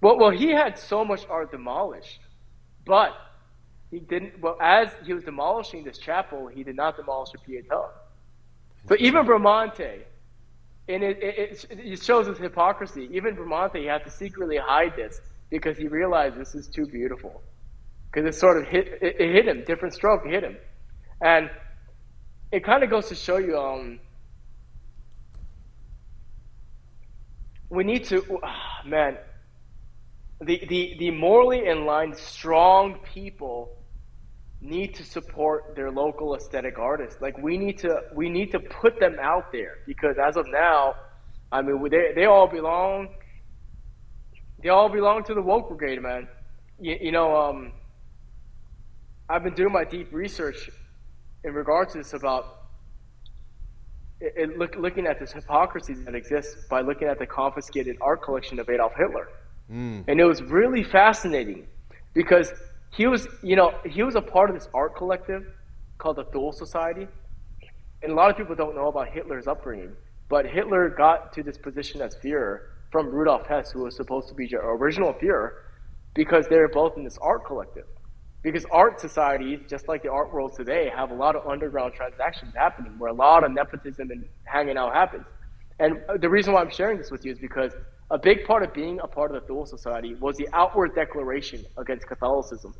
well, well, he had so much art demolished, but he didn't, well, as he was demolishing this chapel, he did not demolish the Pietà. So even Bramante, and it, it, it, shows his hypocrisy. Even Bramante, he had to secretly hide this because he realized this is too beautiful. Because it sort of hit, it, it hit him, different stroke hit him. And it kind of goes to show you um, we need to oh, man the, the, the morally aligned strong people need to support their local aesthetic artists like we need to we need to put them out there because as of now i mean they, they all belong they all belong to the woke brigade man you, you know um, i've been doing my deep research in regards to this about it, it look, looking at this hypocrisy that exists by looking at the confiscated art collection of Adolf Hitler. Mm. And it was really fascinating because he was, you know, he was a part of this art collective called the Thule Society. And a lot of people don't know about Hitler's upbringing. But Hitler got to this position as Führer from Rudolf Hess, who was supposed to be the original Führer, because they were both in this art collective. Because art societies, just like the art world today, have a lot of underground transactions happening where a lot of nepotism and hanging out happens. And the reason why I'm sharing this with you is because a big part of being a part of the Thule Society was the outward declaration against Catholicism.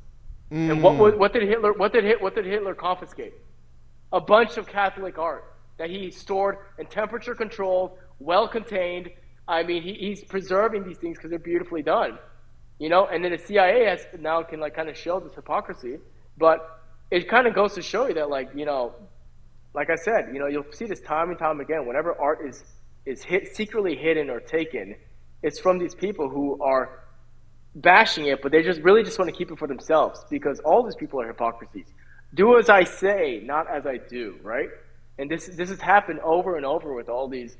Mm. And what, what, what, did Hitler what did, what did Hitler confiscate? A bunch of Catholic art that he stored in temperature controlled, well contained. I mean, he, he's preserving these things because they're beautifully done, you know. And then the CIA has now can like kind of show this hypocrisy, but it kind of goes to show you that like you know, like I said, you know, you'll see this time and time again. Whenever art is is hit, secretly hidden or taken, it's from these people who are bashing it, but they just really just want to keep it for themselves because all these people are hypocrisies. Do as I say, not as I do, right? And this this has happened over and over with all these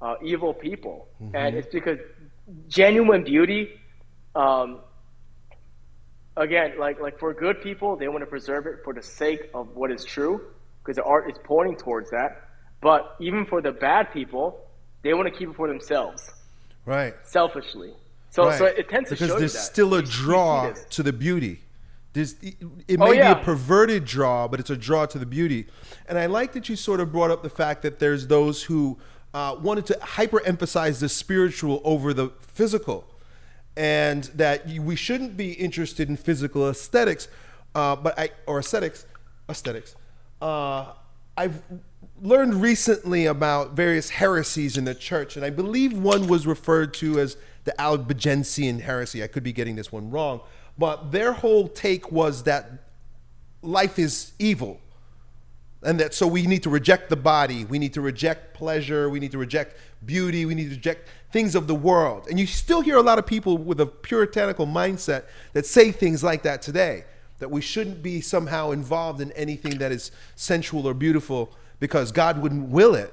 uh, evil people, mm-hmm. and it's because genuine beauty. Um, again, like like for good people, they want to preserve it for the sake of what is true, because the art is pointing towards that. But even for the bad people, they want to keep it for themselves,
right?
Selfishly. So, right. so it tends
because
to show
there's
that.
still a draw to the beauty. There's, it may oh, yeah. be a perverted draw, but it's a draw to the beauty. And I like that you sort of brought up the fact that there's those who uh, wanted to hyper-emphasize the spiritual over the physical, and that we shouldn't be interested in physical aesthetics, uh, but I or aesthetics, aesthetics. Uh, I've learned recently about various heresies in the church, and I believe one was referred to as the Albigensian heresy. I could be getting this one wrong but their whole take was that life is evil. And that so we need to reject the body, we need to reject pleasure, we need to reject beauty, we need to reject things of the world. And you still hear a lot of people with a puritanical mindset that say things like that today that we shouldn't be somehow involved in anything that is sensual or beautiful because God wouldn't will it.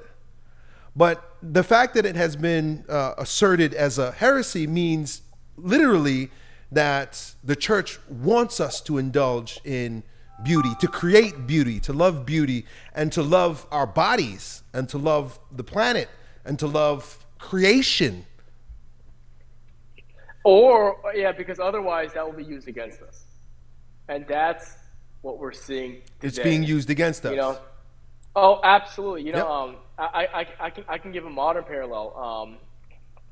But the fact that it has been uh, asserted as a heresy means literally that the church wants us to indulge in beauty, to create beauty, to love beauty, and to love our bodies, and to love the planet, and to love creation.
Or, yeah, because otherwise that will be used against us. And that's what we're seeing. Today.
It's being used against us.
You know? Oh, absolutely. You know, yep. um, I, I, I, can, I can give a modern parallel. Um,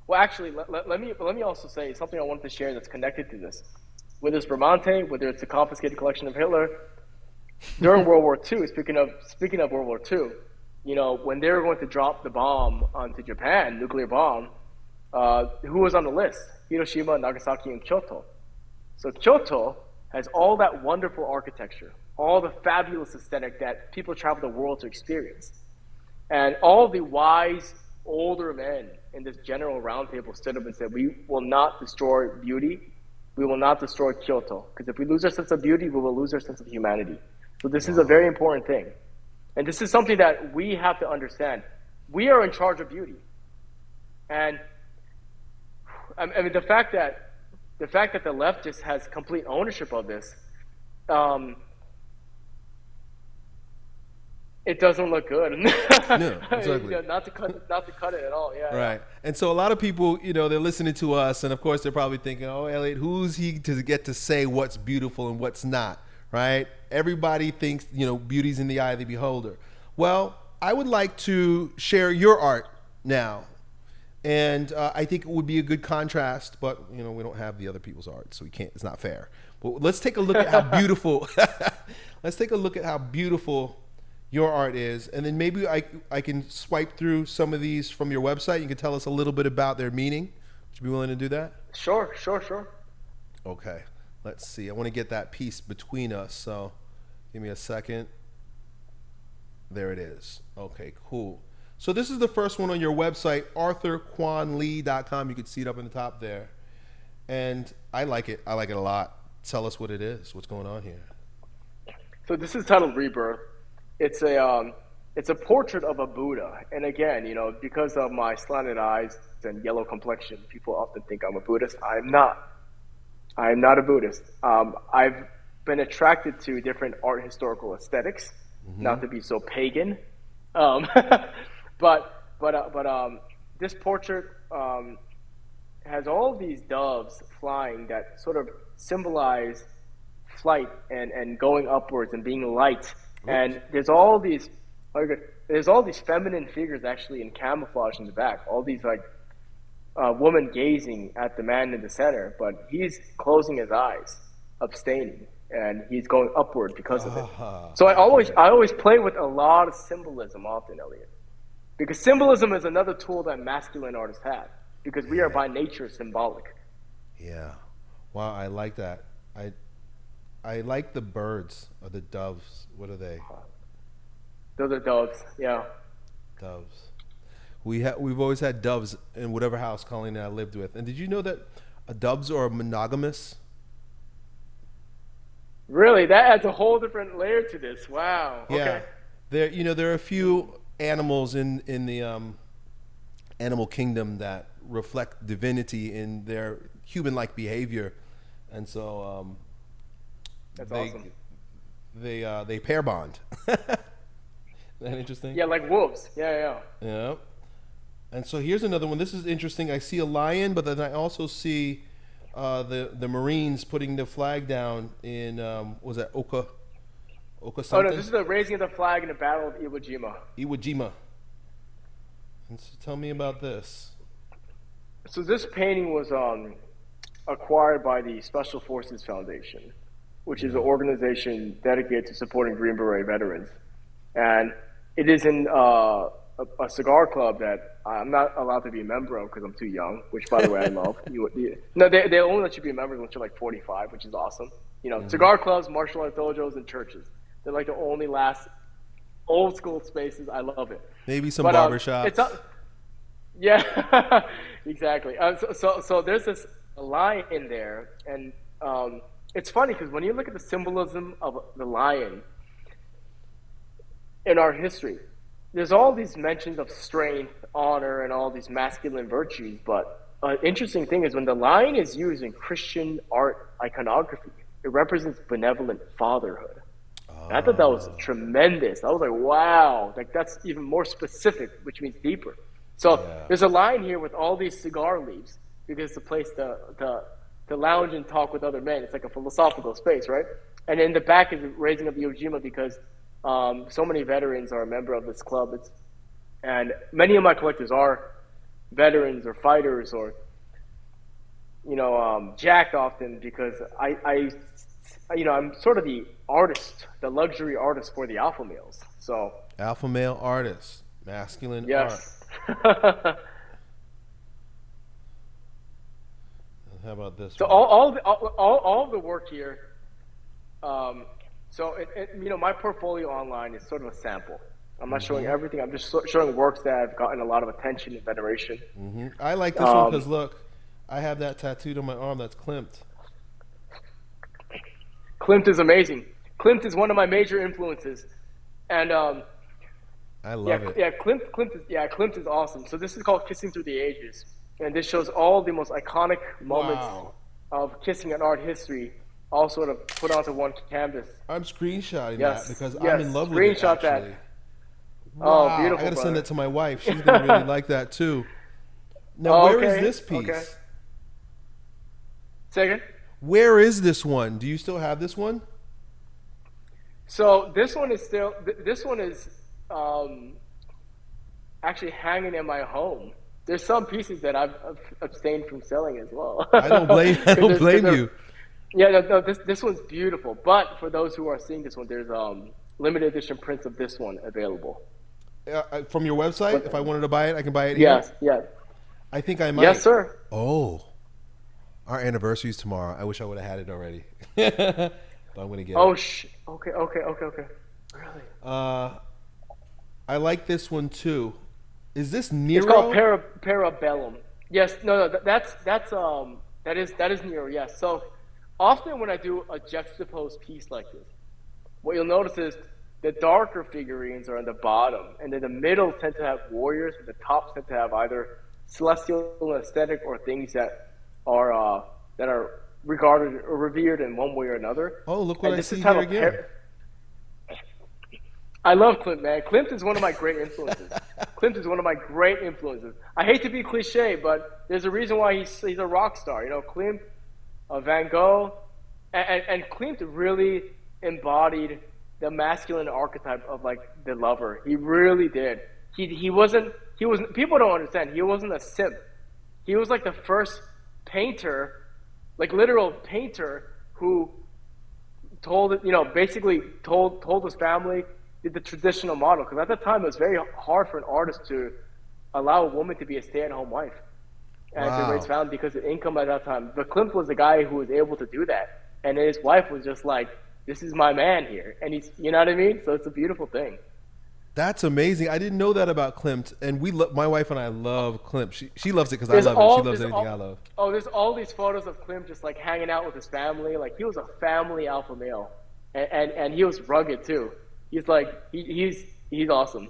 well, actually, let, let, let, me let me also say something I wanted to share that's connected to this. Whether it's Bramante, whether it's the confiscated collection of Hitler, during World War II. Speaking of speaking of World War II, you know when they were going to drop the bomb onto Japan, nuclear bomb, uh, who was on the list? Hiroshima, Nagasaki, and Kyoto. So Kyoto has all that wonderful architecture, all the fabulous aesthetic that people travel the world to experience, and all the wise older men in this general roundtable stood up and said, We will not destroy beauty. We will not destroy Kyoto. Because if we lose our sense of beauty, we will lose our sense of humanity. So, this wow. is a very important thing. And this is something that we have to understand. We are in charge of beauty. And I mean, the fact that the fact that the left just has complete ownership of this, um, it doesn't look good. no, exactly. not to cut, not to cut it at all. Yeah.
Right. And so a lot of people, you know, they're listening to us, and of course they're probably thinking, "Oh, Elliot, who's he to get to say what's beautiful and what's not?" Right? Everybody thinks, you know, beauty's in the eye of the beholder. Well, I would like to share your art now, and uh, I think it would be a good contrast. But you know, we don't have the other people's art, so we can't. It's not fair. But let's take a look at how beautiful. let's take a look at how beautiful your art is, and then maybe I I can swipe through some of these from your website. You can tell us a little bit about their meaning. Would you be willing to do that?
Sure, sure, sure.
Okay, let's see. I want to get that piece between us, so give me a second. There it is. Okay, cool. So this is the first one on your website, arthurkwonlee.com. You can see it up in the top there. And I like it. I like it a lot. Tell us what it is. What's going on here?
So this is titled Rebirth it's a um, it's a portrait of a Buddha. And again, you know, because of my slanted eyes and yellow complexion, people often think I'm a Buddhist. I'm not. I am not a Buddhist. Um, I've been attracted to different art historical esthetics mm-hmm. not to be so pagan. Um, but but uh, but um, this portrait um, has all these doves flying that sort of symbolize flight and, and going upwards and being light. And there's all these there's all these feminine figures actually in camouflage in the back. All these like uh, woman gazing at the man in the center, but he's closing his eyes, abstaining and he's going upward because of it. Uh-huh. So I always I always play with a lot of symbolism often, Elliot, because symbolism is another tool that masculine artists have because we are by nature symbolic.
Yeah, wow, I like that. I I like the birds or the doves. What are they?
Those are doves. Yeah.
Doves. We ha- we've always had doves in whatever house Colleen and I lived with. And did you know that doves are monogamous?
Really, that adds a whole different layer to this. Wow.
Yeah. Okay. There, you know, there are a few animals in in the um, animal kingdom that reflect divinity in their human-like behavior, and so um,
that's they, awesome.
They uh, they pair bond. that interesting?
Yeah, like wolves. Yeah, yeah.
Yeah. And so here's another one. This is interesting. I see a lion, but then I also see uh, the the Marines putting the flag down in um, was that Oka Oka something?
Oh no, this is the raising of the flag in the Battle of Iwo Jima.
Iwo Jima. And so tell me about this.
So this painting was um, acquired by the Special Forces Foundation, which is an organization dedicated to supporting Green Beret veterans, and it is in uh, a, a, cigar club that I'm not allowed to be a member of because I'm too young. Which, by the way, I love. You, you, no, they they only let you be a member once you're like 45, which is awesome. You know, mm-hmm. cigar clubs, martial arts dojos, and churches. They're like the only last old school spaces. I love it.
Maybe some but, barbershops. Um, it's a,
yeah, exactly. Uh, so, so, so there's this line in there, and um, it's funny because when you look at the symbolism of the lion in our history, there's all these mentions of strength, honor, and all these masculine virtues. But an interesting thing is when the lion is used in Christian art iconography, it represents benevolent fatherhood. I thought that was ah. tremendous. I was like, wow, like that's even more specific, which means deeper. So yeah. there's a line here with all these cigar leaves because it's a place to, to, to lounge and talk with other men. It's like a philosophical space, right? And in the back is raising up the Iwo Jima because um, so many veterans are a member of this club. It's, and many of my collectors are veterans or fighters or, you know, um, jacked often because I, I, you know, I'm sort of the artist, the luxury artist for the alpha males. So
alpha male artist, masculine
yes.
art. How about this?
So one? all all, the, all all all the work here um, so, it, it, you know, my portfolio online is sort of a sample. I'm not showing mm-hmm. everything. I'm just showing works that have gotten a lot of attention and veneration.
Mm-hmm. I like this um, one because look, I have that tattooed on my arm. That's Klimt.
Klimt is amazing. Klimt is one of my major influences, and um,
I love
yeah,
it.
Yeah, Klimt, Klimt is yeah, Klimt is awesome. So this is called Kissing Through the Ages, and this shows all the most iconic moments wow. of kissing in art history all sort of put onto one canvas.
I'm screenshotting yes. that because yes. I'm in love with it.
Screenshot that.
Oh, wow. Oh, beautiful! I gotta send it to my wife. She's gonna really like that too. Now, oh, where okay. is this piece? Okay.
Second.
Where is this one? Do you still have this one?
So this one is still. This one is um, actually hanging in my home. There's some pieces that I've abstained from selling as well.
I don't blame. I don't blame you.
Yeah, no, no, this this one's beautiful. But for those who are seeing this one, there's um limited edition prints of this one available.
Uh, from your website, if I wanted to buy it, I can buy it.
Yes, yes.
I think I might.
Yes, sir.
Oh, our anniversary is tomorrow. I wish I would have had it already. but I'm gonna get
oh,
it.
Oh, sh- okay, okay, okay, okay. Really?
Uh, I like this one too. Is this Nero?
It's called para, Parabellum. Yes, no, no, that's that's um that is that is Nero. Yes, so often when I do a juxtaposed piece like this, what you'll notice is the darker figurines are on the bottom, and then the middle tend to have warriors, and the top tend to have either celestial aesthetic or things that are uh, that are regarded or revered in one way or another.
Oh, look what and I see here again.
I love Klimt, man. Klimt is one of my great influences. Klimt is one of my great influences. I hate to be cliche, but there's a reason why he's he's a rock star. You know, Klimt, uh, Van Gogh, and, and, and Klimt really embodied the masculine archetype of like the lover. He really did. He he wasn't he was people don't understand. He wasn't a simp. He was like the first painter, like literal painter who told you know basically told told his family did the traditional model because at the time it was very hard for an artist to allow a woman to be a stay-at-home wife and wow. to raise family because of income at that time. But Klimt was the guy who was able to do that, and his wife was just like, "This is my man here," and he's, you know what I mean. So it's a beautiful thing.
That's amazing. I didn't know that about Klimt, and we, lo- my wife and I love Klimt. She she loves it because I love all, it. She loves anything
all,
I love.
Oh, there's all these photos of Klimt just like hanging out with his family. Like he was a family alpha male, and and, and he was rugged too he's like he, he's he's awesome.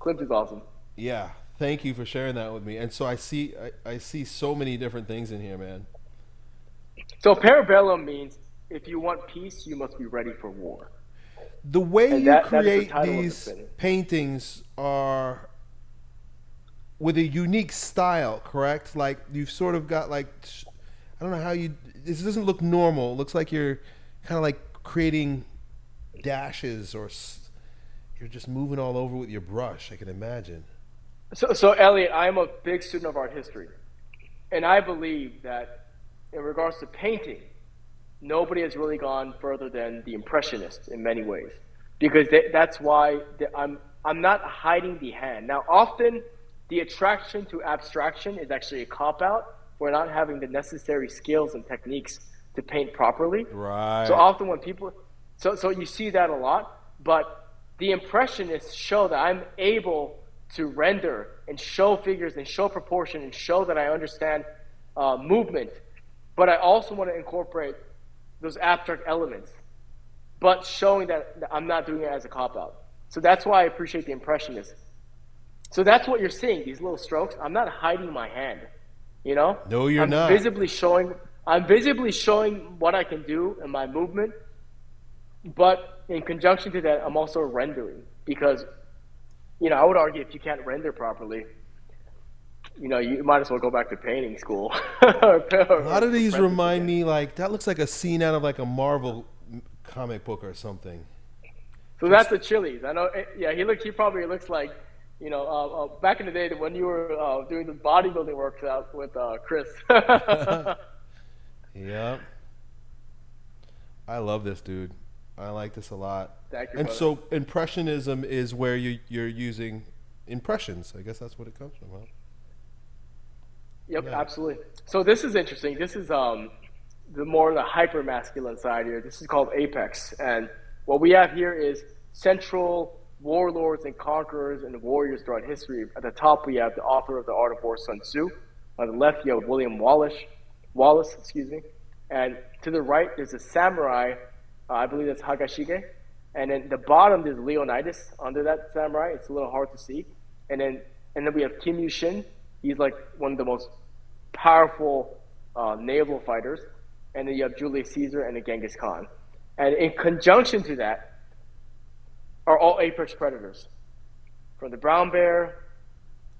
Klimt is awesome.
Yeah, thank you for sharing that with me. And so I see I, I see so many different things in here, man.
So parabellum means if you want peace, you must be ready for war.
The way and you that, create that the these paintings are with a unique style, correct? Like you've sort of got like I don't know how you. This doesn't look normal. It looks like you're kind of like creating dashes or you're just moving all over with your brush. I can imagine.
So, so Elliot, I'm a big student of art history, and I believe that in regards to painting, nobody has really gone further than the Impressionists in many ways, because they, that's why I'm I'm not hiding the hand. Now, often the attraction to abstraction is actually a cop out. We're not having the necessary skills and techniques to paint properly.
Right.
So often when people so, so you see that a lot, but the impressionists show that I'm able to render and show figures and show proportion and show that I understand uh, movement, but I also want to incorporate those abstract elements, but showing that I'm not doing it as a cop out. So that's why I appreciate the impressionists. So that's what you're seeing, these little strokes. I'm not hiding my hand, you know?
No, you're
I'm
not.
visibly showing I'm visibly showing what I can do in my movement but in conjunction to that, I'm also rendering because, you know, I would argue if you can't render properly, you know, you might as well go back to painting school.
a lot of these remind me like that looks like a scene out of like a Marvel comic book or something.
So Just, that's the Chili's. I know. Eh, yeah, he looks. He probably looks like, you know, uh, uh, back in the day when you were uh, doing the bodybuilding workout with uh, Chris.
yep. I love this dude. I like this a lot.
Thank you.
And
brother.
so impressionism is where you you're using impressions. I guess that's what it comes from. Huh?
Yep, yeah. absolutely. So this is interesting. This is um the more the hyper masculine side here. This is called apex, and what we have here is central warlords and conquerors and warriors throughout history. At the top, we have the author of the Art of War, Sun Tzu. On the left, you have William Wallace. Wallace, excuse me. And to the right, there's a samurai uh, I believe that's Hagashige. And then the bottom is Leonidas under that samurai. It's a little hard to see. And then and then we have Kim Yushin. He's like one of the most powerful uh, naval fighters. And then you have Julius Caesar and the Genghis Khan. And in conjunction to that are all apex predators. From the brown bear,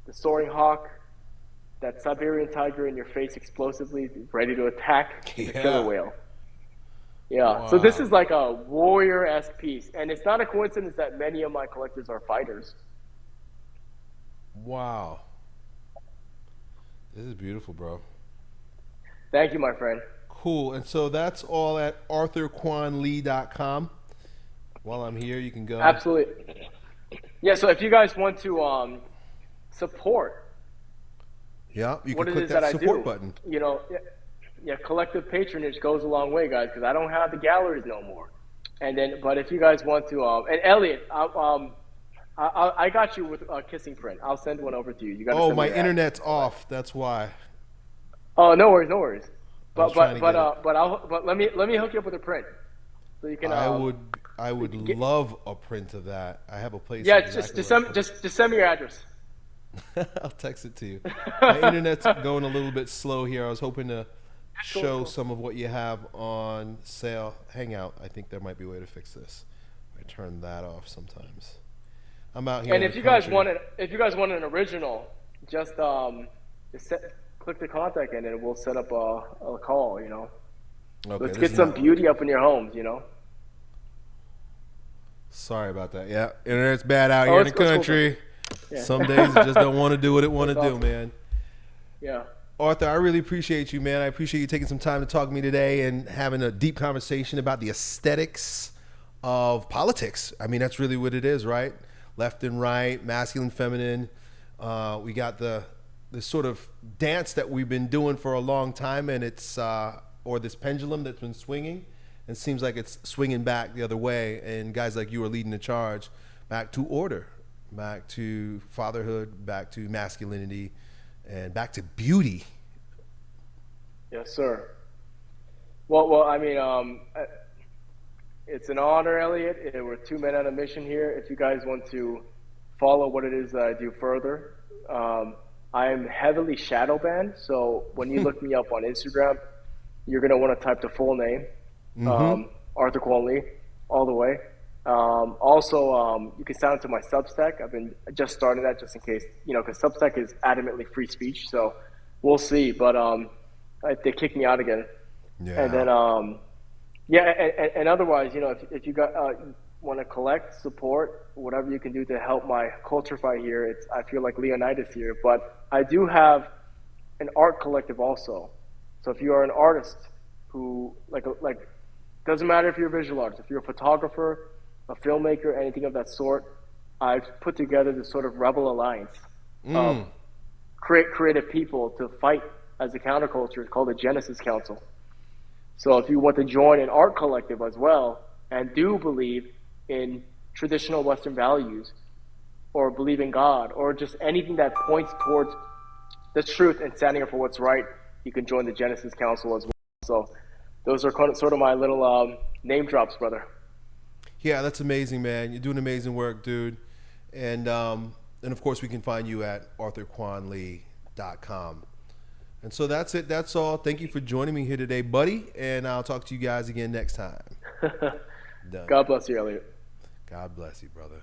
the soaring hawk, that Siberian tiger in your face explosively, ready to attack, yeah. the killer whale. Yeah. Wow. So this is like a warrior esque piece, and it's not a coincidence that many of my collectors are fighters.
Wow. This is beautiful, bro.
Thank you, my friend.
Cool. And so that's all at arthurkwonlee.com. While I'm here, you can go.
Absolutely. Yeah. So if you guys want to um, support,
yeah, you can click that, that support button.
You know yeah, collective patronage goes a long way, guys, because I don't have the galleries no more. And then, but if you guys want to, um, and Elliot, I, um, I, I got you with a kissing print. I'll send one over to you. You got.
Oh, my internet's ad. off. That's why.
Oh, no worries, no worries. But but but uh, but I'll but let me let me hook you up with a print, so you can.
I
um,
would I would
Get-
love a print of that. I have a place.
Yeah,
exactly
just just send just just send me your address.
I'll text it to you. My internet's going a little bit slow here. I was hoping to show
cool.
some of what you have on sale. Hangout. I think there might be a way to fix this. I turn that off sometimes. I'm out here.
And if you guys
country.
want it, if you guys want an original, just um, just set, click the contact in and we'll set up a, a call. You know,
okay,
let's get some
not-
beauty up in your homes. You know.
Sorry about that. Yeah, internet's bad out
Oh,
here in the
it's cool.
country.
Yeah.
Some days it just don't want to do what it want to do,
awesome.
man.
Yeah.
Arthur, I really appreciate you, man. I appreciate you taking some time to talk to me today and having a deep conversation about the aesthetics of politics. I mean, that's really what it is, right? Left and right, masculine, feminine. Uh, we got the the sort of dance that we've been doing for a long time, and it's uh, or this pendulum that's been swinging, and seems like it's swinging back the other way. And guys like you are leading the charge back to order, back to fatherhood, back to masculinity, and back to beauty.
Yes, sir. Well, well, I mean, um, it's an honor, Elliot. We're two men on a mission here. If you guys want to follow what it is that I do further, um, I am heavily shadow banned. So when you look me up on Instagram, you're gonna want to type the full name, um, Arthur Kwon Lee, all the way. Um, also, um, you can sign up to my Substack. I've been just started that just in case, you know, because Substack is adamantly free speech. So we'll see. But um, They kicked me out again.
Yeah.
And then, um, yeah, and, and, otherwise, you know, if, if you got uh, want to collect, support, whatever you can do to help my culture fight here, it's I feel like Leonidas here. But I do have an art collective also. So if you are an artist who like like doesn't matter if you're a visual artist, if you're a photographer, a filmmaker, anything of that sort, I've put together this sort of rebel alliance of create creative people to fight as a counterculture. It's called the Genesis Council. So if you want to join an art collective as well and do believe in traditional Western values or believe in God or just anything that points towards the truth and standing up for what's right, you can join the Genesis Council as well. So those are sort of my little um, name drops, brother.
Yeah, that's amazing, man. You're doing amazing work, dude. And um, and of course, we can find you at arthurkwonlee.com. And so that's it. That's all. Thank you for joining me here today, buddy. And I'll talk to you guys again next time.
God bless you, Elliot.
God bless you, brother.